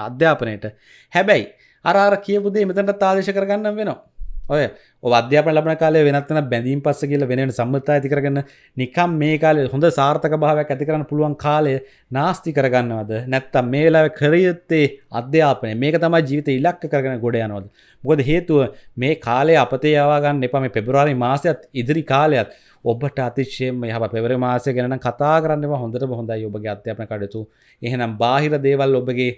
අධ්‍යාපනයට. හැබැයි අරාර කියපුදේ මෙතට තාදේශ කරගන්න වෙනවා. ඔය අධ්‍යාපන ලබන කාලේ වෙනත්වන බැඳීම් පස්ස කියල වෙන සම්මතා ඇති කරගන්න නිකම් මේ කාලේ හොඳ සාර්ථක භාවයක් ඇති කරන්න පුළුවන් කාලය නාස්ති කරගන්නවද? නැත්තම් මේ වෙලාව කරයුත්තේ අධ්‍යාපනය. මේක තමයි ජීවිත ඉලක්ක කරගෙන ගොඩ යනවද? මොකද හේතුව මේ කාලේ අපතේ යවාගන්න එපා. මේ පෙබරවාරි මාසයත් ඉදිරි කාලයත් ඔබට අතිශයම යහ පෙවර මාසය ගැන කතා කරන්නවා හොඳට හොඳයි ඔබගේ අධ්‍යාපන කටයුතු. එහෙනම් බාහිර දේවල් ඔබගේ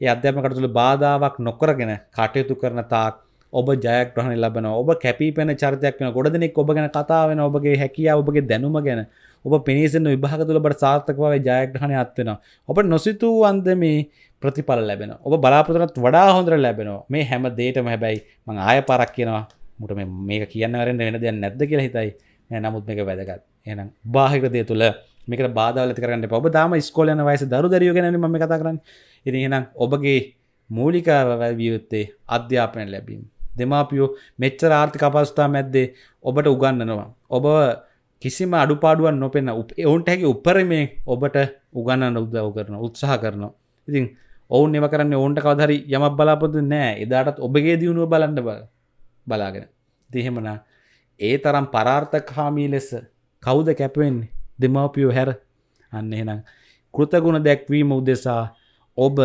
ඒ අධ්‍යාපන කටතුළ බාධාවක් නොකරගෙන කටයුතු කරන තාක් ඔබ ජයග්‍රහණ ලබන ඔබ කැපිපෙන චරිතයක් වෙන ගොඩ දෙනෙක් ඔබ ගැන කතා වෙන ඔබගේ හැකියාව ඔබගේ දැනුම ගැන. ඔබ පිනිසෙන් විභාග තුළ බට සාර්ථකව ජයග්‍රහණය අත්වෙන ඔබ නොසිතූ අන්ද මේ ප්‍රතිඵල ලැබෙන ඔබ බලාපොරොත්තුනත් වඩා හොඳර ලැබෙනවා. මේ හැම දේටම හැබැයි මං ආය පරක් කියනවා. මුට මේක කියන්නවරෙන් වෙන දෙයක් නැද්ද කියලා හිතයි. නමුත් මේක වැදගත්. එනම් බාහිකදය තුළ මේක බාධවල කරන්න ඔබ දාම ස්කෝලයන වයස දරු දරියෝ ගැන ම කතා කරන්න. ඉතිහෙනම් ඔබගේ මූලිකාව වියයුත්තේ අධ්‍යාපනය ලැබීම. දෙමාපියෝ මෙච්චර ආර්ථික අපස්ථා මැද්දේ ඔබට උගන්නනවා. ඔබ කිසිම අඩුපාඩුවන් නොපෙන්න ඔවුන්ට හැකි උපරමේ ඔබට උගන්නන්න උදව් කරන උත්සාහ කරනවා. ඉතින් ඔවුන් එව කරන්න ඔවුන්ට කවදරි යමක් බලාපොතු නෑ එදාටත් ඔබගේ දියුණුව බලන්න බල බලාගෙන දිහෙමනා ඒ තරම් පරාර්ථකාමී ලෙස කවුද කැපවෙන්නේ දෙමවපියෝ හැර අන්න එහෙනම් කෘතගුණ දැක්වීම උදෙසා ඔබ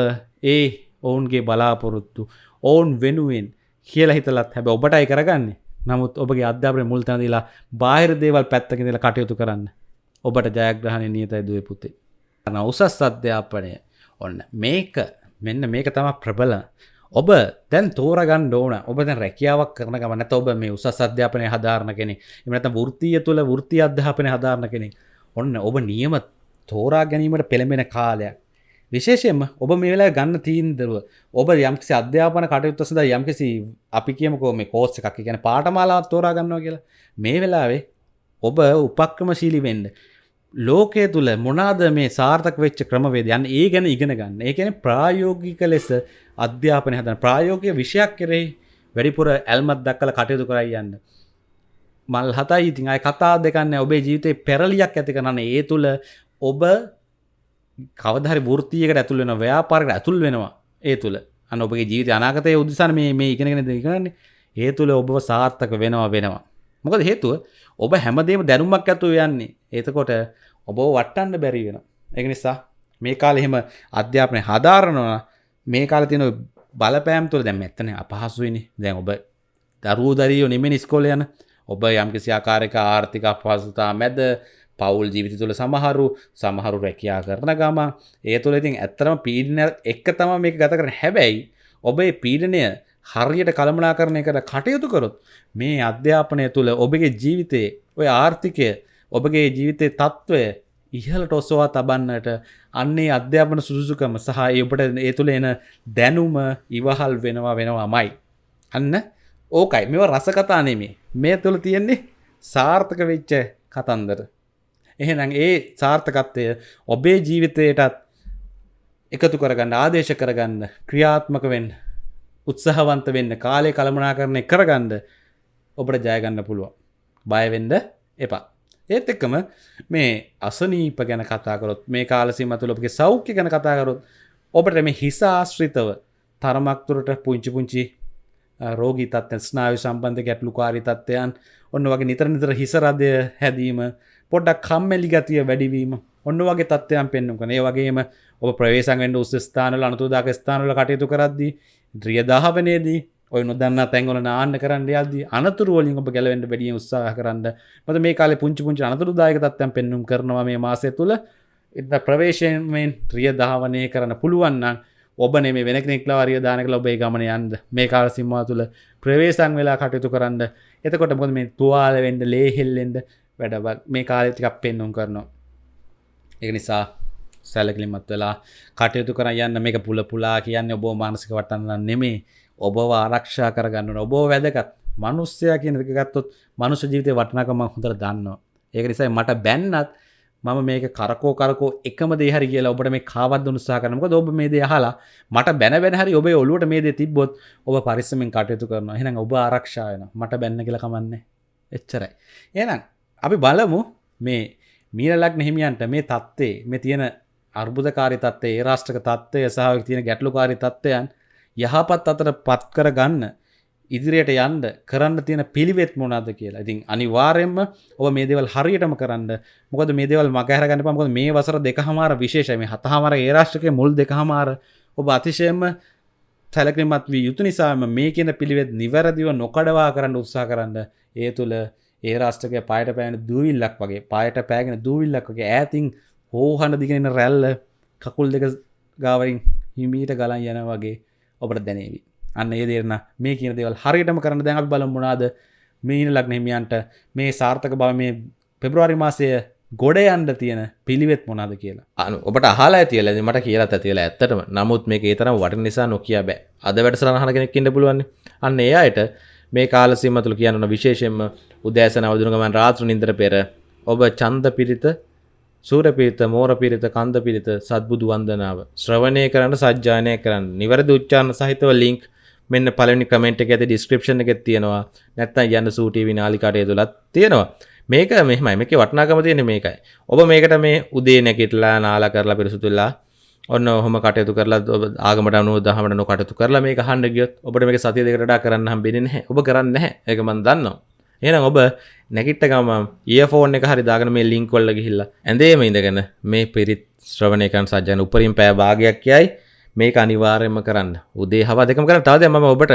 ඒ ඔවුන්ගේ බලාපොරොත්තු ඔවුන් වෙනුවෙන් කියල හිතලත් හැබ ඔබටයි කරගන්නේ. නමුත් ඔබගේ අධ්‍යාපන මුල්තනදලා බාහිර දේවල් පැත්තකිදල කටයුතු කරන්න. ඔබට ජයග්‍රහණය නියතයි දුව පුතේ. අන උසස් අධ්‍යාපනය ඔන්න මේක. මෙන්න මේක තම ප්‍රබල. ඔබ දැන් තෝරගන් ඕන. ඔබ දැන් රැකියාවක් කරන ගමනත ඔබ මේ උසස් අධ්‍යාපනය හදාරණ කෙනෙ එමනත වෘතිය තුළ වෘති අධ්‍යාපනය හදාරණ කෙනෙ ඔන්න ඔබ නියම තෝරා ගැනීමට පෙළඹෙන කාලයක්. විශේෂයෙන්ම ඔබ මේ වෙලා ගන්න තීන්දරුව ඔබ යම්කිසි අධ්‍යාපන කටයුත්ත සඳ යම්කිසි අපි කියමකෝ මේ කෝස්ස එකක් ගැන පාටමාලාවත් තෝරා ගන්නවා කියලා. මේ වෙලාවේ ඔබ උපක්‍රමශීලි වෙන්න ලෝකය තුළ මොනාද මේ සාර්ථක වෙච්ච ක්‍රමවේද යන්න ඒ ගැන ඉගෙන ගන්න. ඒ ගැන ප්‍රායෝගික ලෙස අධ්‍යාපනය හදන ප්‍රායෝගය විෂයක් කෙරෙහි වැඩිපුර ඇල්මත් දක්කල කටයුතු කරයි යන්න. මල් හතයි ඉතින් අයි කතා දෙකන්න ඔබේ ජීවිතය පෙරලියක් ඇති කරන්න. ඒ තුළ ඔබ කවදහරි වෘතියකට ඇතුල් වෙන ව්‍යාපාරකට ඇතුල් වෙනවා ඒ තුළ අන්න ඔබගේ ජීවිත අනාගතය උදසන මේ මේ ඉගෙනගෙන දෙකරන්නේ ඒ තුළ ඔබ සාර්ථක වෙනවා වෙනවා. මොකද හේතුව ඔබ හැමදේම දැනුමක් ඇතු යන්නේ. ඒතකොට ඔබ වට්ටන්න බැරි වෙන එක නිසා මේ කාල එහෙම අධ්‍යාපනය හදාරනවා. මේ කාල තියෙන බලපෑම් තුළ දැම් ඇත්තන අපහසුවනි දැන් ඔබ දරුව දරියෝ නිමෙන ස්කෝල යන. ඔබ යම්කිසි ආකාරක ආර්ථික අපහසුතා මැද පවුල් ජීවිත තුළ සමහරු සමහරු රැකයා කරන ගම ඒ තුළ ඉතින් ඇත්තරම පීඩන එක්ක තම මේක ගත කරන හැබැයි ඔබේ පීඩනය හරියට කළමනා කරණය කර කටයුතු කරොත් මේ අධ්‍යාපනය තුළ ඔබගේ ජීවිතයේ ඔය ආර්ථිකය ඔබගේ ජීවිතය තත්ත්වය ඉහලට ඔස්සවා තබන්නට අන්නේ අධ්‍යාපන සුදුසුකම සහ ඔබට ඒ තුළ එන දැනුම ඉවහල් වෙනවා වෙනවා මයි. අන්න ඕකයි මෙව රසකතා නෙමේ මේ තුළ තියෙන්නේ සාර්ථක වෙච්ච කතන්දර. එහෙනම් ඒ සාර්ථකත්වය ඔබේ ජීවිතයටත් එකතු කරගන්න ආදේශ කරගන්න ක්‍රියාත්මක වෙන්න උත්සාහවන්ත වෙන්න කාලය කළමනා කරණය කරගන්න ඔබට ජයගන්න පුළුවන්. බයවෙන්ඩ එපා. ඒත් එක්කම මේ අසනීප ගැන කතාකරොත් මේ කාලසිම තුළ ඔබගේ සෞඛ්‍ය ගැන කතාකරොත් ඔබට මේ හිසාශ්‍රිතව තරමක්තුරට පුංචි පුංචි රෝගී තත්ව ස්නායු සම්බන්ධ ගැටලු කාරි තත්වයන් ඔන්න වගේ නිතර නිතර හිසරදය හැදීම පොඩ්ඩක් කම්මැලි ගතිය වැඩිවීම. ඔන්න වගේ තත්වයන් පෙන්නුම් කන ඒ වගේම ඔබ ප්‍රවේශන්ෙන්ට උස්සස්ථානල අනතුදාක ස්ථානල කටයුතු කරද්දී ද්‍රියදාහවනයේදී ඔය නොදන්න තැන්ගොල නාන්න කරන්න යද අනතුරුවලින් ඔබ ගැලවෙන්ට බැඩිය උත්සාහ කරන්න. මත මේ කාල පුංචි පුංචි අනතුරුදායක තත්වයන් පෙන්නුම් කරනවා මේ මාසය තුළ. එද ප්‍රවේශයෙන්ෙන් ත්‍රිය ධාවනය කරන්න පුළුවන්නම් ඔබ නෙම වෙන නෙක්ලවාරිය දානක ලොබේ ගමන යන්ද මේ කාල සිම්මා තුළ ප්‍රවේශන් වෙලා කටයුතු කරන්න. එතකොට මොද මේ තුවාල වෙන්ඩ ලේහෙල්ලෙන්ද වැඩ මේ කාලෙතිකක් පෙන්නුම් කරනවා. ඒ නිසා සැලකිලිමත් වෙලා කටයුතු කර යන්න මේක පුල පුලා කියන්න ඔබෝ මානසික වටන්න නෙමේ. ඔබව ආරක්ෂා කරගන්න ඔබෝ වැදගත්. මනුස්්‍යය කියන ගත්තොත් මනුෂ ජීවිතය වටනකම හොඳර දන්න ඒක නිසයි මට බැන්නත් මම මේක කරකෝ කරකෝ එකම දේහරි කියලා ඔබට මේ කාවත් උත්සා කරනක ඔබ මේ දේ හලා මට බැන බැනහරි ඔබේ ඔලුවට මේ දේ තිබොත් ඔබ පරිස්සමෙන් කටයුතු කරන එහෙනම් ඔබ ආරක්ෂායන මට බැන්න කියල කමන්නේ. එච්චරයි. එනම් අපි බලමු මේ මීරලක් නෙහිමියන්ට මේ තත්ත්ේ මේ තියෙන අර්බුදකාරි තත්වේ ඒ රාෂ්ටක තත්වය සහ තියෙන ගැටලුකාරි තත්ත්වයන් යහපත් අතර පත් කර ගන්න ඉදිරියට යන්ඩ කරන්න තියෙන පිළිවෙත් මොනාද කියලා. ඉතින් අනිවාරයෙන්ම ඔබ මේ දෙවල් හරියටම කරන්න. මොකද මේ දෙවල් මගහරගන්න පමකොද මේ වසර දෙකහමාර විශේෂම හතහමර ඒරාශ්ටක මුල් දෙකහමාර ඔබ අතිශයම සැලක්‍රමත් වී යුතු නිසාම මේ කියන පිළිවෙත් නිවැරදිව නොකඩවා කරන්න උත්සා කරන්න. ඒ තුළ ඒ රාෂ්ටක පයට පෑන දූවිල්ලක් වගේ පයට පෑගෙන දූවිල්ලක් වගේ ඇතින් හෝහන දිගෙන රැල්ල කකුල් දෙක ගාවරින් හිමීට ගලන් යන වගේ ඔබට දැනේවි. අන්න ඒ දේරන මේ කියන දේවල් හරියටම කරන දැන් අපි බලමු මොනවාද මීන ලග්න හිමියන්ට මේ සාර්ථක බව මේ පෙබ්‍රවාරි මාසය ගොඩ යන්ඩ තියෙන පිළිවෙත් මොනාද කියලා. අනු ඔබට අහලා තියල මට කියලත් ඇතිල ඇත්තටම. නමුත් මේ ඒතරම් වට නිසා නොකිය බෑ. අද වැඩසරහන කෙනෙක්කින්න පුළුවන් අන්න ඒ අයට මේ කාලසිම තුළ කියන්න විශේෂෙන්ම උදෑසන අවදුරගමන් රාත්‍ර නින්දර පෙර ඔබ චන්ද පිරිත සූරපිරිත මෝරපිරිත කන්ද පිරිත සත්බුදු වන්දනාව ශ්‍රවණය කරන්න සජ්‍යානය කරන්න. නිවැරදි උච්චාන්න සහිතව ලිංක් මෙන්න පලනි කමෙන්ට් එක ඇති ඩිස්ක්‍රපෂන් එකෙත් තියෙනවා. නැත්තම් යන්න සූටී විනාලිකාටය තුළත් තියෙනවා. මේක මෙහමයි. මේක වටනාකම තියෙන මේකයි. ඔබ මේකට මේ උදේ නැකිටලා නාලා කරලා පිරිසුතුල්ලා ඔන්න හොම කටයුතු කරලා ආගමට අනුව දහමට නො කටතු කරලා මේ හන්ඩ ගියොත් ඔබට මේ සතිය දෙකටඩා කරන්න හම්බෙන නැහැ. ඔබ කරන්න නැහැ. එක මන් දන්නවා.
එහෙනම් ඔබ නැගිට්ට ගම ඒෆෝන් එක හරි දාගෙන මේ ලින්ක් වල ගිහිල්ලා ඇඳේම ඉඳගෙන මේ පිරිත් ශ්‍රවණය කරන සජ්ජන උපරිම පෑ භාගයක් යයි මේක අනිවාර්යයෙන්ම කරන්න. උදේ හවා දෙකම කරන්න. තවද මම ඔබට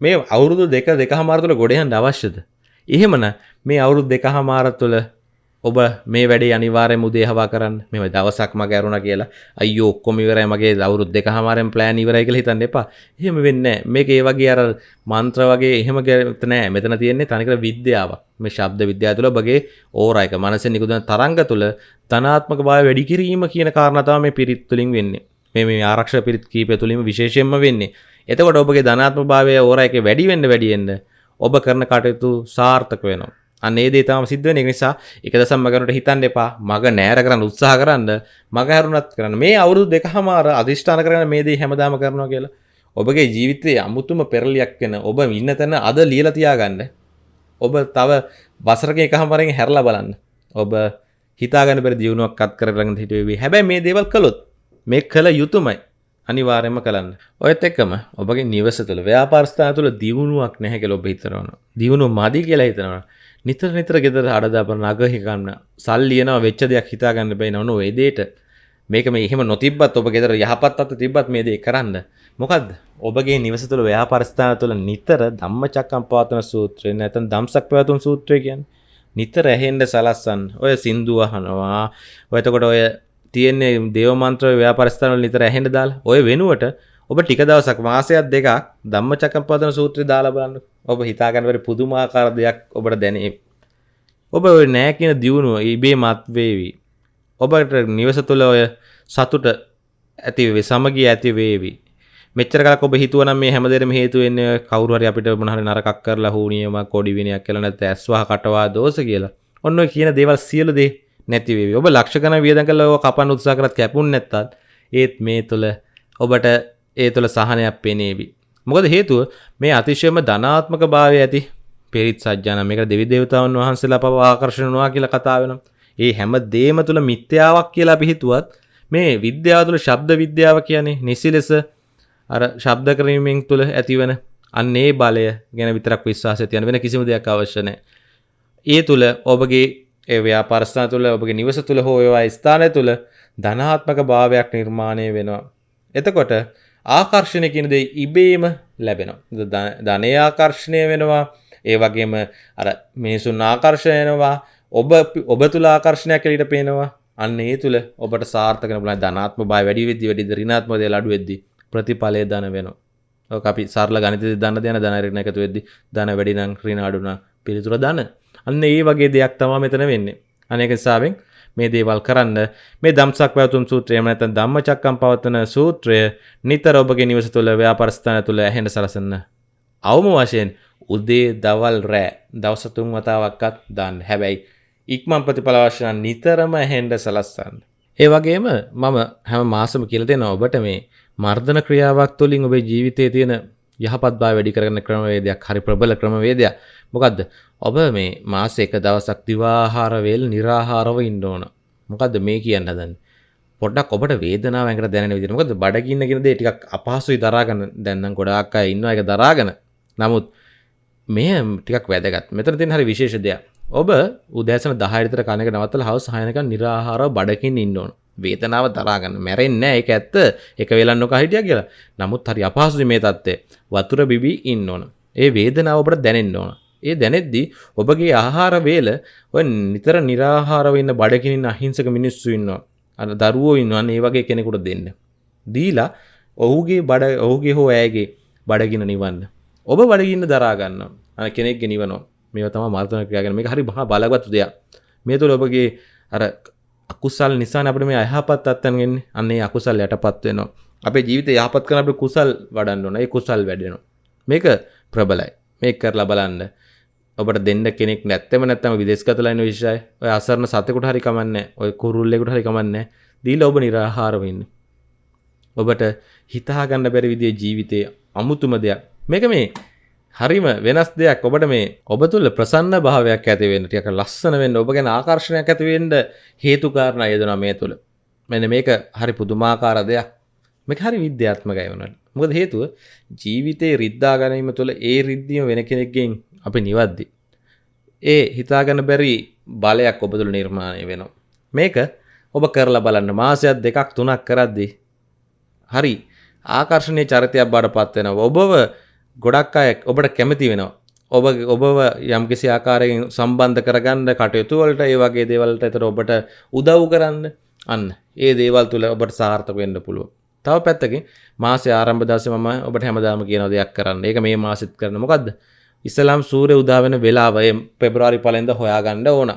මේ අවුරුදු දෙක දෙකහමාර තුළ ගොඩ යන්න අවශ්‍යද? එහෙමනම් මේ අවුරුදු දෙකහමාර තුළ ඔබ මේ වැඩේ අනිවාර්යෙන් උදේ හවා කරන්න. මෙව දවසක් මග ඇරුණා කියලා අයියෝ ඔක්කොම ඉවරයි මගේ අවුරුදු දෙකහමාරෙන් ප්ලෑන් ඉවරයි කියලා හිතන්න එපා. එහෙම වෙන්නේ නැහැ. මේක ඒ වගේ අර මන්ත්‍ර වගේ එහෙම ගැත නෑ. මෙතන තියෙන්නේ තනිකර විද්‍යාවක්. මේ ශබ්ද විද්‍යාව තුළ ඔබගේ ඕරායක මනසෙන් නිකුත්වන තරංග තුළ ධනාත්මක භාවය වැඩි කිරීම කියන කාරණා තමයි මේ පිරිත් තුලින් වෙන්නේ. මේ මේ ආරක්ෂක පිරිත් කීපය තුලින්ම විශේෂයෙන්ම වෙන්නේ. එතකොට ඔබගේ ධනාත්මක භාවය ඕරායක වැඩි වෙන්න වැඩි වෙන්න ඔබ කරන කටයුතු සාර්ථක වෙනවා. අන්නේ දේ තාම සිද්ධ වෙන නිසා එක දසම් මගනට හිතන්න එපා. මග නෑර කරන්න උත්සාහ කරන්න මග හැරුණත් කරන්න. මේ අවුරුදු දෙකහමාර අධිෂ්ඨාන කරන මේ දේ හැමදාම කරනවා කියලා. ඔබගේ ජීවිතයේ අමුතුම පෙරලියක් වෙන ඔබ ඉන්න තැන අද ලියලා තියාගන්න. ඔබ තව වසරක එකහමාරෙන් හැරලා බලන්න. ඔබ හිතාගන්න බැරි දියුණුවක් අත් කරගෙන හිටුවේ හැබැයි මේ දේවල් කළොත් මේ කළ යුතුමයි. අනිවාර්යයෙන්ම කරන්න. ඔයත් එක්කම ඔබගේ නිවස තුළ ව්‍යාපාරස්ථාන තුළ දියුණුවක් නැහැ කියලා ඔබ හිතනවා. දියුණුව මදි කියලා හිතනවා. නිතර නිතර ගෙදර අඩදාපන නගහිකන්න සල්ලියනවා වෙච්ච දෙයක් හිතාගන්න බැයි නොන ඒදේට මේක මේ එහෙම නොතිබත් ඔබ ගෙදර යහපත් අත තිබත් මේ දේ කරන්න. මොකක්ද ඔබගේ නිවස තුළ ව්‍යාපරිස්ථාන තුළ නිතර ධම්ම චක්කම් පවතන සූත්‍රය නැතන් දම්සක් පැවතුන් සූත්‍රය කියන් නිතර ඇහෙන්ඩ සලස්සන් ඔය සින්දුව හනවා ඔයතකොට ඔය තියෙන්නේ දේවමන්ත්‍ර ව්‍යාපරිස්ථානවල නිතර ඇහෙන්ඩ දාල්. ඔය වෙනුවට ඔබ ටික දවසක් මාසයක් දෙකක් ධම්මචක්කම් පදන සූත්‍රය දාලා බලන්න. ඔබ හිතාගන්නවර පුදුමාකාර දෙයක් ඔබට දැනේ. ඔබ ඔය නෑ කියන දියුණුව ඉබේ මත්වේවී ඔබට නිවස තුළ ඔය සතුට ඇතිවේ සමගී ඇති වේවි. මෙච්චර කලක් ඔබ හිතුවනම් මේ හැමදේරම හේතු වෙන්නේ කවුරු හරි අපිට මොන හරි නරකක් කරලා හුනියමක් කොඩි විනයක් කියලා නැත්නම් ඇස්වහ කටවා දෝෂ කියලා. ඔන්න ඔය කියන දේවල් සියලු දේ නැති වේවි. ඔබ ලක්ෂ ගණන් වියදම් කරලා ඔය කපන්න උත්සාහ කරත් කැපුන් නැත්තත් ඒත් මේ තුළ ඔබට ඒ තුළ සහනයක් පෙනේවි. මොකද හේතුව මේ අතිශයම ධනාත්මක භාවය ඇති පිරිත් සජ්ජාන මේක දෙවි දේවතාවුන් වහන්සේලා පව ආකර්ෂණනවා කියලා කතා වෙනවා. ඒ හැම දේම තුළ මිත්‍යාවක් කියලා අපි හිතුවත් මේ විද්‍යාව තුළ ශබ්ද විද්‍යාව කියන්නේ නිසි ලෙස අර ශබ්ද කිරීමෙන් තුළ ඇතිවන අන්න ඒ බලය ගැන විතරක් විශ්වාසය තියන වෙන කිසිම දෙයක් අවශ්‍ය නැහැ. ඒ තුළ ඔබගේ ඒ ව්‍යාපාරස්ථාන තුළ ඔබගේ නිවස තුළ හෝ ඒවා ස්ථානය තුළ ධනාත්මක භාවයක් නිර්මාණය වෙනවා. එතකොට ආකර්ෂණය කියන දේ ඉබේම ලැබෙනවා. ධනය ආකර්ෂණය වෙනවා. ඒ වගේම අර මිනිසුන් ආකර්ෂණයනවා ඔබ ඔබ තුළ ආකර්ෂණයක් එලිට පේනවා. අන්න ඒ තුළ ඔබට සාර්ථක වෙන පුළුවන් ධනාත්මක භාවය වැඩි වෙද්දි වැඩි ඍණාත්මක දේ අඩු වෙද්දි ප්‍රතිඵලය ධන වෙනවා. ඔක අපි සරල ගණිතය දන්න දෙන ධන ඍණ එකතු වෙද්දි ධන වැඩි නම් ඍණ අඩු නම් පිළිතුර ධන. අන්න ඒ වගේ දෙයක් තමයි මෙතන වෙන්නේ. අනේක හිසාවෙන් මේ දේවල් කරන්න මේ දම්සක් පැවතුම් සූත්‍රය එහෙම නැත්නම් ධම්මචක්කම් පවත්වන සූත්‍රය නිතර ඔබගේ නිවස තුළ ව්‍යාපාරස්ථාන තුළ ඇහෙන්න සලසන්න. අවම වශයෙන් උදේ දවල් රෑ දවස් තුන් වතාවක්වත් දාන්න. හැබැයි ඉක්මන් ප්‍රතිඵල අවශ්‍ය නම් නිතරම ඇහෙන්න සලස්සන්න. ඒ වගේම මම හැම මාසෙම කියලා දෙනවා ඔබට මේ මර්ධන ක්‍රියාවක් තුළින් ඔබේ ජීවිතයේ තියෙන යහපත්භාව වැඩි කරගන්න ක්‍රමවේදයක් හරි ප්‍රබල ක්‍රමවේදයක්. මොකද්ද? ඔබ මේ මාසේ එක දවසක් දිවාහාර වේල निराහාරව ඉන්න ඕන. මොකද්ද මේ කියන්න හදන්නේ? පොඩ්ඩක් ඔබට වේදනාව ඇඟට දැනෙන විදිහට. මොකද බඩගින්න කියන දේ ටිකක් අපහසුයි දරාගෙන දැන් නම් ගොඩාක් අය ඉන්නවා. ඒක දරාගෙන. නමුත් මේ ටිකක් වැදගත්. මෙතන තියෙන හරි විශේෂ දෙයක්. ඔබ උදෑසන 10 විතර කන එක නවත්තලා හවස 6 වෙනකන් निराහාරව බඩකින් ඉන්න ඕන. වේතනාව දරාගන්න මැරෙන්නේ නැහැ. ඒක ඇත්ත. එක වෙලක් නොකා හිටියා කියලා. නමුත් හරි අපහසුයි මේ தත්ත්වය. වතුර බිබී ඉන්න ඕන. ඒ වේදනාව ඔබට දැනෙන්න ඕන. ඒ දැනෙද්දි ඔබගේ ආහාර වේල ඔය නිතර निराහාරව ඉන්න බඩගිනින්න අහිංසක මිනිස්සු ඉන්නවා. අර දරුවෝ ඉන්නවා. ඒ වගේ කෙනෙකුට දෙන්න. දීලා ඔහුගේ බඩ ඔහුගේ හෝ ඇයගේ බඩගින නිවන්න. ඔබ බඩගින්න දරා ගන්නවා. අර කෙනෙක්ගේ නිවනවා. මේවා තමයි මර්ධන ක්‍රියාගෙන මේක හරි මහා බලවත් දෙයක්. මේ තුළ ඔබගේ අර අකුසල් නිසා අපිට මේ අයහපත් අත්තන් එන්නේ. අන්න ඒ අකුසල් යටපත් වෙනවා. අපේ ජීවිතය යහපත් කරන අපිට කුසල් වඩන්න ඕන. ඒ කුසල් වැඩෙනවා. මේක ප්‍රබලයි. මේක කරලා බලන්න. ඔබට දෙන්න කෙනෙක් නැත්තම නැත්තම විදේශගතලා ඉන්න විශ්යයි. ඔය අසරණ සතෙකුට හරි කමන්නේ. ඔය කුරුල්ලෙකුට හරි කමන්නේ. දීලා ඔබ निराහාරව ඉන්න. ඔබට හිතා ගන්න බැරි විදිහේ ජීවිතයේ අමුතුම දෙයක්. මේක මේ හරිම වෙනස් දෙයක් ඔබට මේ ඔබ තුළ ප්‍රසන්න භාවයක් ඇතිවෙන්න ටික ලස්සන වෙන්න ඔබ ගැන ආකර්ශණයක් ඇතිවෙන්න හේතුකාරණ යෙදෙනවා මේ තුළ. මෙන්න මේක හරි පුදුමාකාර දෙයක්. මේක හරි විද්‍යාත්මකයි වුණාට. මොකද හේතුව ජීවිතේ රිද්දා ගැනීම තුළ ඒ රිද්දීම වෙන කෙනෙක්ගෙන් අපි නිවද්දි. ඒ හිතාගන්න බැරි බලයක් ඔබ තුළ නිර්මාණය වෙනවා. මේක ඔබ කරලා බලන්න මාසයක් දෙකක් තුනක් කරද්දි. හරි ආකර්ශණය චරිතයක් බඩ පත්වෙනවා ඔබව ගොඩක් අය ඔබට කැමති වෙනවා. ඔබ ඔබව යම්කිසි ආකාරයෙන් සම්බන්ධ කරගන්න කටයුතු වලට ඒ වගේ දේවල්ට එතර ඔබට උදව් කරන්න අන්න ඒ දේවල් තුළ ඔබට සාර්ථක වෙන්න පුළුව. තව පැත්තකින් මාසේ ආරම්භ දවසේ මම ඔබට හැමදාම කියන දෙයක් කරන්න. ඒක මේ මාසෙත් කරන මොකද්ද? ඉස්ලාම් සූර්ය උදා වෙන වෙලාව පෙබරවාරි පළවෙනිදා හොයාගන්න ඕන.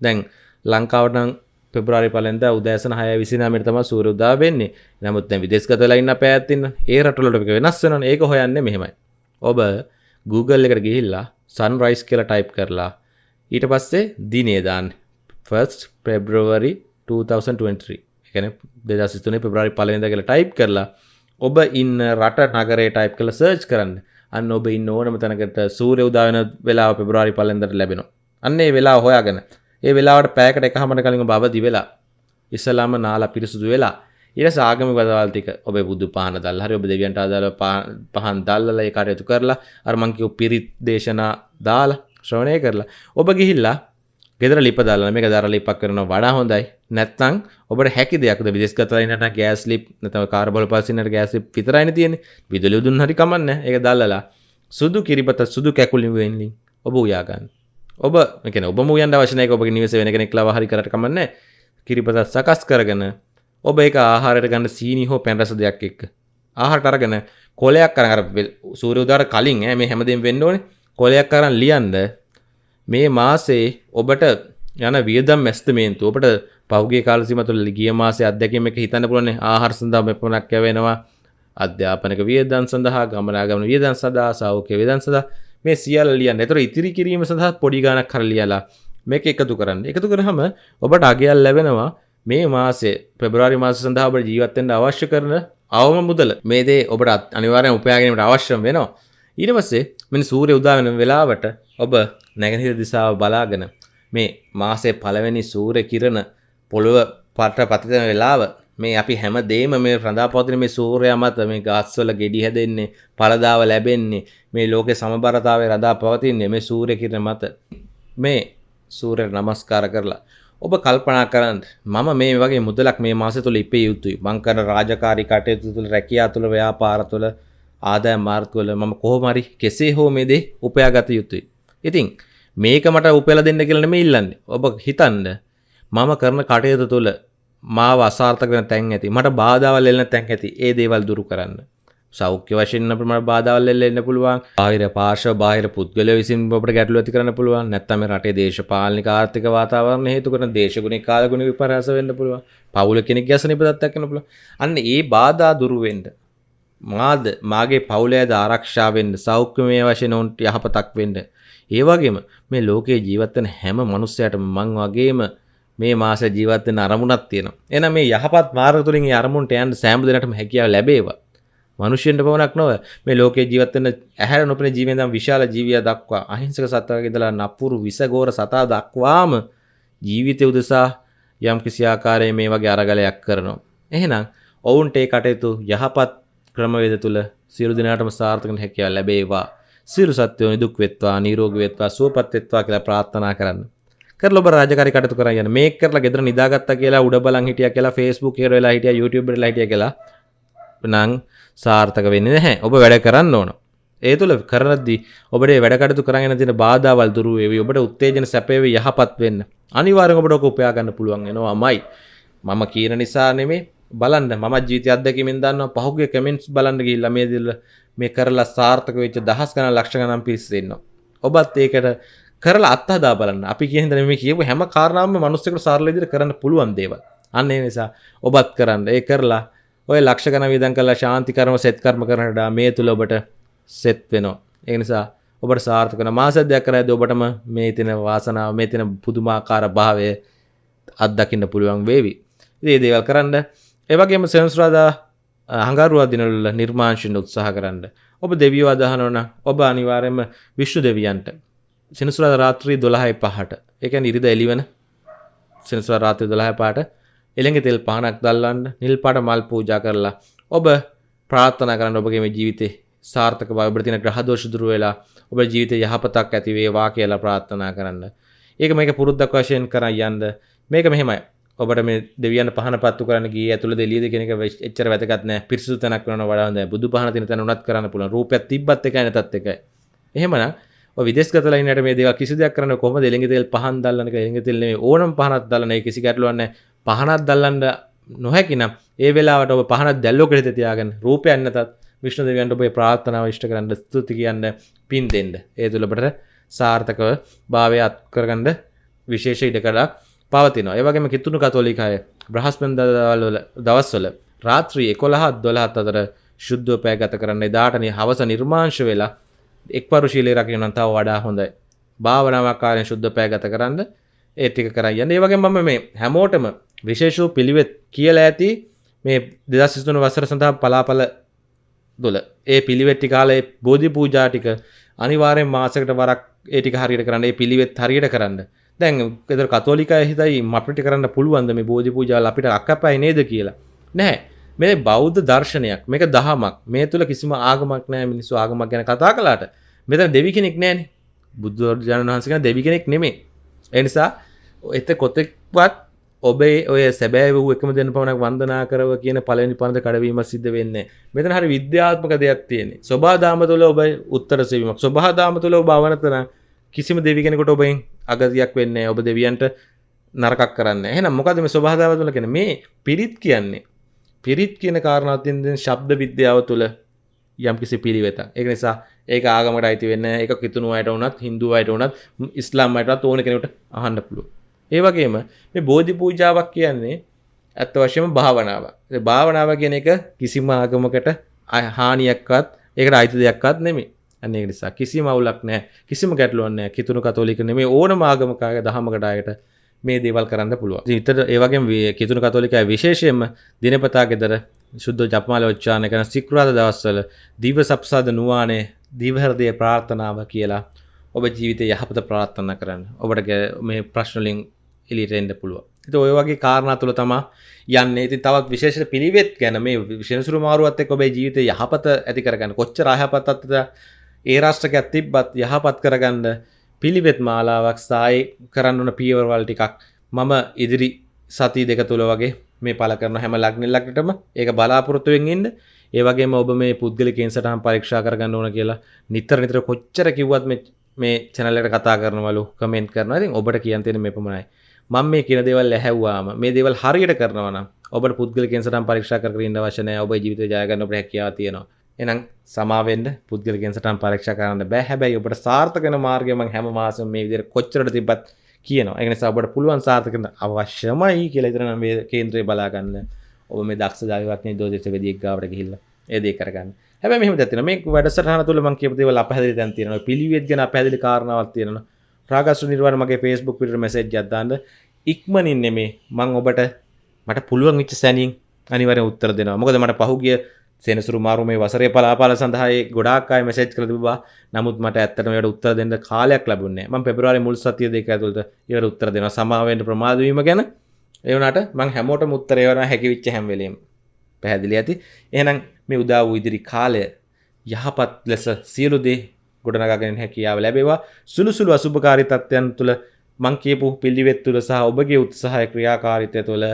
දැන් ලංකාවට නම් පෙබරවාරි පළවෙනිදා උදෑසන 6:29 තමයි සූර්ය උදා වෙන්නේ. නමුත් දැන් විදේශගත වෙලා ඉන්න පැයත් ඉන්න ඒ රටවලට මේක වෙනස් වෙනවනේ. ඒක හොයන්නේ මෙහෙමයි. ඔබ Google එකට ගිහිල්ලා sunrise කියලා ටයිප් කරලා ඊට පස්සේ දිනේ දාන්න. 1st February 2023. ඒ කියන්නේ 2023 පෙබරවාරි පළවෙනිදා කියලා ටයිප් කරලා ඔබ ඉන්න රට නගරේ ටයිප් කරලා සර්ච් කරන්න. අන්න ඔබ ඉන්න ඕනම තැනකට සූර්ය උදා වෙන වෙලාව පෙබරවාරි පළවෙනිදාට ලැබෙනවා. අන්න ඒ වෙලාව හොයාගෙන ඒ වෙලාවට පැයකට එකහමර කලින් ඔබ අවදි වෙලා ඉස්සලාම නාලා පිරිසුදු වෙලා ඊට සාගම වදවල් ටික ඔබ බුදු පහන දල්ලා හරි ඔබ දෙවියන්ට අදාළ පහන් දල්ලලා ඒ කටයුතු කරලා අර මං කිව්ව පිරිත් දේශනා දාලා ශ්‍රවණය කරලා ඔබ ගිහිල්ලා ගෙදර ලිප දාලා මේක දර ලිපක් කරනවා. වඩා හොඳයි. නැත්නම් ඔබට හැකි දෙයක්ද? විදේශ ගතලා ඉන්නට ගෑස් ලිප් නැත්නම් කාර්බෝල පල්සිනට ගෑස් ලිප් විතරයිනේ තියෙන්නේ. විදුලිය දුන්න හරි කමන්නේ ඒක දැල්ලලා. සුදු කිරිබත සුදු කැකුලින් වෙන්ලින් ඔබ උයා ගන්න. ඔබ එකන ඔබ මුයන් අවශනයක ඔබ නිවස වෙන කෙනෙක් ලව හරි කරට කමන්න කිරිපතත් සකස් කරගෙන ඔබ එක ආහාරයට ගන්න සීනි හෝ පැන්රස දෙයක් එක්ක ආහාරට අරගෙන කොලයක් කරර සූර උදාර කලින් ඇ මේ හැමදෙන් වෙන්න ඕනේ. කොලයක් කරන්න ලියන්ද මේ මාසේ ඔබට යන වියදම් මැස්තමේන්තු ඔබට පෞගේ කාලසිම තුළ ගිය මාසේ අත්දැකීම එක හිතන්න පුළුවන් ආහාර සඳහා මෙපමණක් යවෙනවා අධ්‍යාපනක වියදම් සඳහා ගමනාගමන වියදම් සඳහා සෞඛ්‍ය වියදම් සඳහා මේ සියල්ල ලියන්න. ඒතර ඉතිරි කිරීම සඳහා පොඩි ගාණක් කර ලියලා මේක එකතු කරන්න. එකතු කරාම ඔබට අගයක් ලැබෙනවා මේ මාසේ පෙබරවාරි මාසය සඳහා ඔබට ජීවත් වෙන්න අවශ්‍ය කරන අවම මුදල. මේ දේ ඔබට අනිවාර්යෙන් උපයා ගැනීමට අවශ්‍ය වෙනවා. ඊට පස්සේ මෙන්න සූර්ය උදා වෙන වෙලාවට ඔබ නැගෙනහිර දිශාව බලාගෙන මේ මාසේ පළවෙනි සූර්ය කිරණ පොළොව පට පතිතන වෙලාව මේ අපි හැම දේම මේ රඳා පවතින මේ සූර්යයා මත මේ ගස්වල ගෙඩි හැදෙන්නේ පළදාව ලැබෙන්නේ මේ ලෝකේ සමබරතාවය රඳා පවතින්නේ මේ සූර්ය කිරණ මත. මේ සූර්යයට නමස්කාර කරලා ඔබ කල්පනා කරන්න මම මේ වගේ මුදලක් මේ මාසය තුළ ඉපේ යුතුයි. මං කරන රාජකාරී කටයුතු තුළ රැකියා තුළ ව්‍යාපාර තුළ ආදායම් මාර්ග වල මම කොහොම හරි කෙසේ හෝ මේ දේ උපයා ගත යුතුයි. ඉතින් මේක මට උපයලා දෙන්න කියලා නෙමෙයි ඉල්ලන්නේ. ඔබ හිතන්න මම කරන කටයුතු තුළ මාව අසාර්ථක වෙන තැන් ඇති මට බාධාවල් එල්ලෙන තැන් ඇති ඒ දේවල් දුරු කරන්න. සෞඛ්‍ය වශයෙන් අපිට මට බාධාවල් එල්ලෙන්න පුළුවන්. බාහිර පාර්ශ්ව බාහිර පුද්ගලයෝ විසින් ඔබට ගැටලු ඇති කරන්න පුළුවන්. නැත්නම් මේ රටේ දේශපාලනික ආර්ථික වාතාවරණ හේතු කරන දේශගුණික කාලගුණ විපර්යාස වෙන්න පුළුවන්. පවුල කෙනෙක් ගැසෙන ඉපදත්තක් වෙන්න පුළුවන්. අන්න ඒ බාධා දුරු වෙන්න මාද මාගේ පවුලේද ආරක්ෂා වෙන්න සෞඛ්‍යමය වශයෙන් උන්ට යහපතක් වෙන්න ඒ වගේම මේ ලෝකේ ජීවත් වෙන හැම මිනිස්සයාටම මං වගේම මේ මාස ජීවත් වෙන අරමුණක් තියෙනවා. එහෙනම් මේ යහපත් මාර්ග තුලින් ඒ අරමුණට යන්න සෑම දිනකටම හැකියාව ලැබේවා. මිනිස්සුන්ට පමණක් නොව මේ ලෝකේ ජීවත් වෙන ඇහැර නොපෙනෙන ජීවෙන් දම් විශාල ජීවියා දක්වා අහිංසක සත්වයෙක් ඉඳලා නපුරු විසගෝර සතා දක්වාම ජීවිතය උදෙසා යම් කිසි ආකාරයේ මේ වගේ අරගලයක් කරනවා. එහෙනම් ඔවුන්ට ඒ කටයුතු යහපත් ක්‍රමවේද තුල සියලු දෙනාටම සාර්ථක හැකියාව ලැබේවා. සියලු සත්වයෝ නිදුක් වෙත්වා, නිරෝගී වෙත්වා, සුවපත් වෙත්වා කියලා ප්‍රාර්ථනා කරන්න. කරලා ඔබ රාජකාරී කටයුතු කරා යන මේක කරලා ගෙදර නිදාගත්තා කියලා උඩ බලන් හිටියා කියලා Facebook එකේ වෙලා හිටියා YouTube එකේ වෙලා හිටියා කියලා නම් සාර්ථක වෙන්නේ නැහැ. ඔබ වැඩ කරන්න ඕන. ඒ තුළ කරද්දී ඔබට වැඩ කටයුතු කරගෙන තියෙන බාධාවල් දුරු වේවි. ඔබට උත්තේජන සැපේවි යහපත් වෙන්න. අනිවාර්යෙන් ඔබට ඔක උපයා ගන්න පුළුවන් වෙනවාමයි. මම කියන නිසා නෙමෙයි බලන්න මම ජීවිත අත්දැකීමෙන් දන්නවා පහුගිය කමෙන්ට්ස් බලන්න ගිහිල්ලා මේ දිල්ල මේ කරලා සාර්ථක වෙච්ච දහස් ගණන් ලක්ෂ ගණන් පිරිස් ඉන්නවා. ඔබත් ඒකට කරලා අත්හදා බලන්න අපි කියන දේ මේ කියපු හැම කාරණාවක්ම මිනිස්සුන්ට සරල විදිහට කරන්න පුළුවන් දේවල්. අන්න ඒ නිසා ඔබත් කරන්න. ඒ කරලා ඔය ලක්ෂ ගණන් වියදම් කරලා ශාන්ති කර්ම සෙත් කර්ම කරනට මේ තුල ඔබට සෙත් වෙනවා. ඒ නිසා ඔබට සාර්ථක වෙන මාස දෙයක් කරද්දී ඔබටම මේ තියෙන වාසනාව මේ තියෙන පුදුමාකාර භාවය අත්දකින්න පුළුවන් වේවි. ඉතින් මේ දේවල් කරන්න ඒ වගේම සෙන්සුරාදා හඟරුවා දිනවල නිර්මාංශින් උත්සාහ කරන්න. ඔබ දෙවියෝ අදහනවා නම් ඔබ අනිවාර්යයෙන්ම විශ්ණු දෙවියන්ට සෙනසුරාදා රාත්‍රී 12යි 5ට ඒ කියන්නේ ඉරිදා එළිවන සෙනසුරාදා රාත්‍රී 12යි 5ට එළඟ තෙල් පහනක් දැල්වන්න නිල් පාට මල් පූජා කරලා ඔබ ප්‍රාර්ථනා කරන්න ඔබගේ මේ ජීවිතේ සාර්ථක බව ඔබට තියෙන ග්‍රහ දෝෂ දුරු වෙලා ඔබ ජීවිතේ යහපතක් ඇති වේවා කියලා ප්‍රාර්ථනා කරන්න. ඒක මේක පුරුද්දක් වශයෙන් කරන් යන්න. මේක මෙහෙමයි. ඔබට මේ දෙවියන් පහන පත්තු කරන්න ගියේ ඇතුළේ දෙලියද කියන එක එච්චර වැදගත් නෑ. පිරිසුදු තැනක් වෙනවා වඩා හොඳයි. බුදු පහන තියෙන තැන උනත් කරන්න පුළුවන්. රූපයක් තිබ්බත් එකයි නැතත් එකයි. එහෙමනම් ඔය විදේශගත ලයිනට මේ දේවල් කිසි දෙයක් කරන්න කොහොමද එළඟ තෙල් පහන් දැල්ලන එක එළඟ තෙල් නෙමෙයි ඕනම පහනක් දැල්ලන ඒ කිසි ගැටලුවක් නැහැ. පහනක් දැල්ලන්න නොහැකි නම් ඒ වෙලාවට ඔබ පහනක් දැල්ලෝකට හිත තියාගෙන රූපයක් නැතත් විෂ්ණු දෙවියන්ට ඔබේ ප්‍රාර්ථනාව ඉෂ්ට කරන්න ස්තුති කියන්න පින් දෙන්න. ඒ තුල ඔබට සාර්ථකව භාවය අත් කරගන්න විශේෂ ඉඩකඩක් පවතිනවා. ඒ වගේම කිතුණු කතෝලික අය බ්‍රහස්පතින්දාවල දවස්වල රාත්‍රී 11 12 අතර ශුද්ධව පෑ ගත කරන්න එදාට හවස නිර්මාංශ වෙලා එක්පරු ශීලයේ රකින්න නම් තව වඩා හොඳයි. භාවනාවක් කාර්යයෙන් ශුද්ධ පෑ ගත කරන්න ඒ ටික කරන් යන්න. ඒ වගේම මම මේ හැමෝටම විශේෂ වූ පිළිවෙත් කියලා ඇති මේ 2023 වසර සඳහා පලාපල දොල ඒ පිළිවෙත් ටික කාලේ බෝධි පූජා ටික අනිවාර්යෙන් මාසයකට වරක් ඒ ටික හරියට කරන්න. ඒ පිළිවෙත් හරියට කරන්න. දැන් ගෙදර කතෝලිකය හිතයි අපිට කරන්න පුළුවන්ද මේ බෝධි පූජාවල් අපිට අක්කපයි නේද කියලා. නැහැ. මේ බෞද්ධ දර්ශනයක් මේක දහමක් මේ තුළ කිසිම ආගමක් නෑ මිනිස්සු ආගමක් ගැන කතා කලාට මෙතන දෙවි කෙනෙක් නෑන බුදුරජාණන් වහන්සක දෙවි කෙනෙක් නෙමේ එනිසා එත කොතෙක්වත් ඔබේ ඔය සැබෑ වූ එකම දෙන්න පමණක් වන්දනා කරව කියන පලනි පන්ද කඩවීම සිද්ධ වෙන්න මෙතන හරි විද්‍යාත්මක දෙයක් තියෙන්නේ. ස්වබාදාම තුළ ඔබ උත්තර සවීමක් ස්වබහදාම තුළ භාවනතන කිසිම දෙවිගෙනකොට ඔබෙන් අගතියක් වෙන්න ඔබ දෙවියන්ට නරකක් කරන්න. එහනම් මොකද මේ ස්වබාදාව තුළ කෙන මේ පිරිත් කියන්නේ. පිරිත් කියන කාරණාත්යෙන් ශබ්ද විද්‍යාව තුළ යම්කිසි පිළිවෙත එක නිසා ඒක ආගමට අයිති වෙන්න එක කිතුුණු අයට වනත් හින්දු අයට වනත් ඉස්ලාම් අයටත් ඕන කෙනට අහන්න පුළුව ඒවගේම මේ බෝධි පූජාවක් කියන්නේ ඇත්ත වශයම භාවනාව භාවනාව කියන එක කිසිම ආගමකට හානියක්වත් ඒකට අයිති දෙයක්වත් නෙමේ අන්නේ නිසා කිසි මවුලක් නෑ කිසිම ගැටලුවන්න කිතුුණු කතෝලික නෙමේ ඕන ආගමකාය දහමකටායට මේ දේවල් කරන්න පුළුව ඉතර ඒවගේ කිතුුණු කතෝලිකයි විශේෂයෙන්ම දිනපතා ගෙදර ශුද්ධ ජපමාල ඔච්චාන කන සික්රාද දවස්වල දීව සප්සාද නුවානේ දීවහරදය ප්‍රාර්ථනාව කියලා ඔබ ජීවිතය යහපත ප්‍රාර්ථන කරන්න. ඔබට මේ ප්‍රශ්නලින් එලිටෙන්ඩ පුළුව ති ඔය වගේ කාරණා තුළ තමා යන්න. ඉති තවත් විශේෂ පිළිවෙත් ගැන මේ විශෂසුරු මාරුවත් එක් ඔබේ ජීවිත යහපත ඇති කරගන්න. කොච්ච රහපතත්ද ඒ රාෂ්ටක ඇතිබ්බත් යහපත් කරගන්න පිළිවෙත් මාලාවක් සායි කරන්න ඕන පියවරවල් ටිකක් මම ඉදිරි සති දෙක තුළ වගේ මේ පල කරන හැම ලක්නෙල්ලක්ටම ඒක බලාපොරොත්තුවෙන් ඉන්න. ඒවගේ ඔබ මේ පුද්ගලිකෙන් සටහන් පරීක්ෂා කරගන්න ඕන කියලා නිතර නිතර කොච්චර කිව්වත් මේ චැනලට කතා කරනවලු කමෙන්ට් කරන ඉතින් ඔබට කියන්තෙන මේ පමණයි. මම මේ කියන දේවල් ඇහැව්වාම මේ දේවල් හරියට කරනවන ඔබට පුද්ගලිකෙන් සටහන් පරීක්ෂා කරන්න වශනය ඔබ ජීවිත ජයගන්න ඔබ හැකියාව තියෙනවා. එනම් සමාවෙන්ඩ පුද්ගලගෙන් සටන් පරක්ෂ කරන්න බෑ. හැබැයි ඔබට සාර්ථකන මාර්ගම හැම මාසම මේ විදිර කොච්චරට තිබත් කියන එන සබට පුළුවන් සාර්ථකන අවශ්‍යමයි කියලතරන මේ කේන්ද්‍රය බලාගන්න ඔබ මේ දක්ෂ දාවක්න දෝදෙස වෙදික් ගාවට හිල්ල ඒදේ කරගන්න. හැබ මෙම ඇතින මේ වැඩසටහන තුළ මං කියපතිව අපහදි තැන් තියෙන පිළිවෙත් ගැන පැදිලි කාරණාවත් තියෙන ප්‍රාගස්ු නිර්වාණ මගේ ෆස්බුක් පිට මෙසේජ් ජදදාන්න ඉක්මනින් නෙමේ මං ඔබට මට පුළුවන් විච්ච සැනින් අනිවර උත්තර දෙනවා. මොකද මට පහුගිය සෙනසුරු මාරු මේ වසරේ පලාපාල සඳහායි ගොඩාක්කායි මෙසේජ් කළ තිබා නමුත් මට ඇත්තටම ඒකට උත්තර දෙන්න කාලයක් ලැබුණේ මම පෙබරවාරි මුල් සතිය දෙක ඇතුළත ඒවට උත්තර දෙනවා. සමාවෙන්න ප්‍රමාද වීම ගැන ඒ වුණාට මම හැමෝටම උත්තර ඒවන හැකි වෙච්ච හැම වෙලෙම පැහැදිලි ඇති. එහෙනම් මේ උදා වූ ඉදිරි කාලය යහපත් ලෙස සියලු දේ ගොඩනගාගෙන හැකියාව ලැබේවා. සුළු සුළු අසුභකාරී තත්ත්වයන් තුළ මං කියපු පිළිවෙත් තුළ සහ ඔබගේ උත්සාහය ක්‍රියාකාරීත්වය තුළ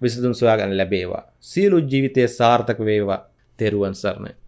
විසඳුම් සොයාගන්න ලැබේවා. සියලු ජීවිතය සාර්ථක වේවා. තෙරුවන් සරණයි.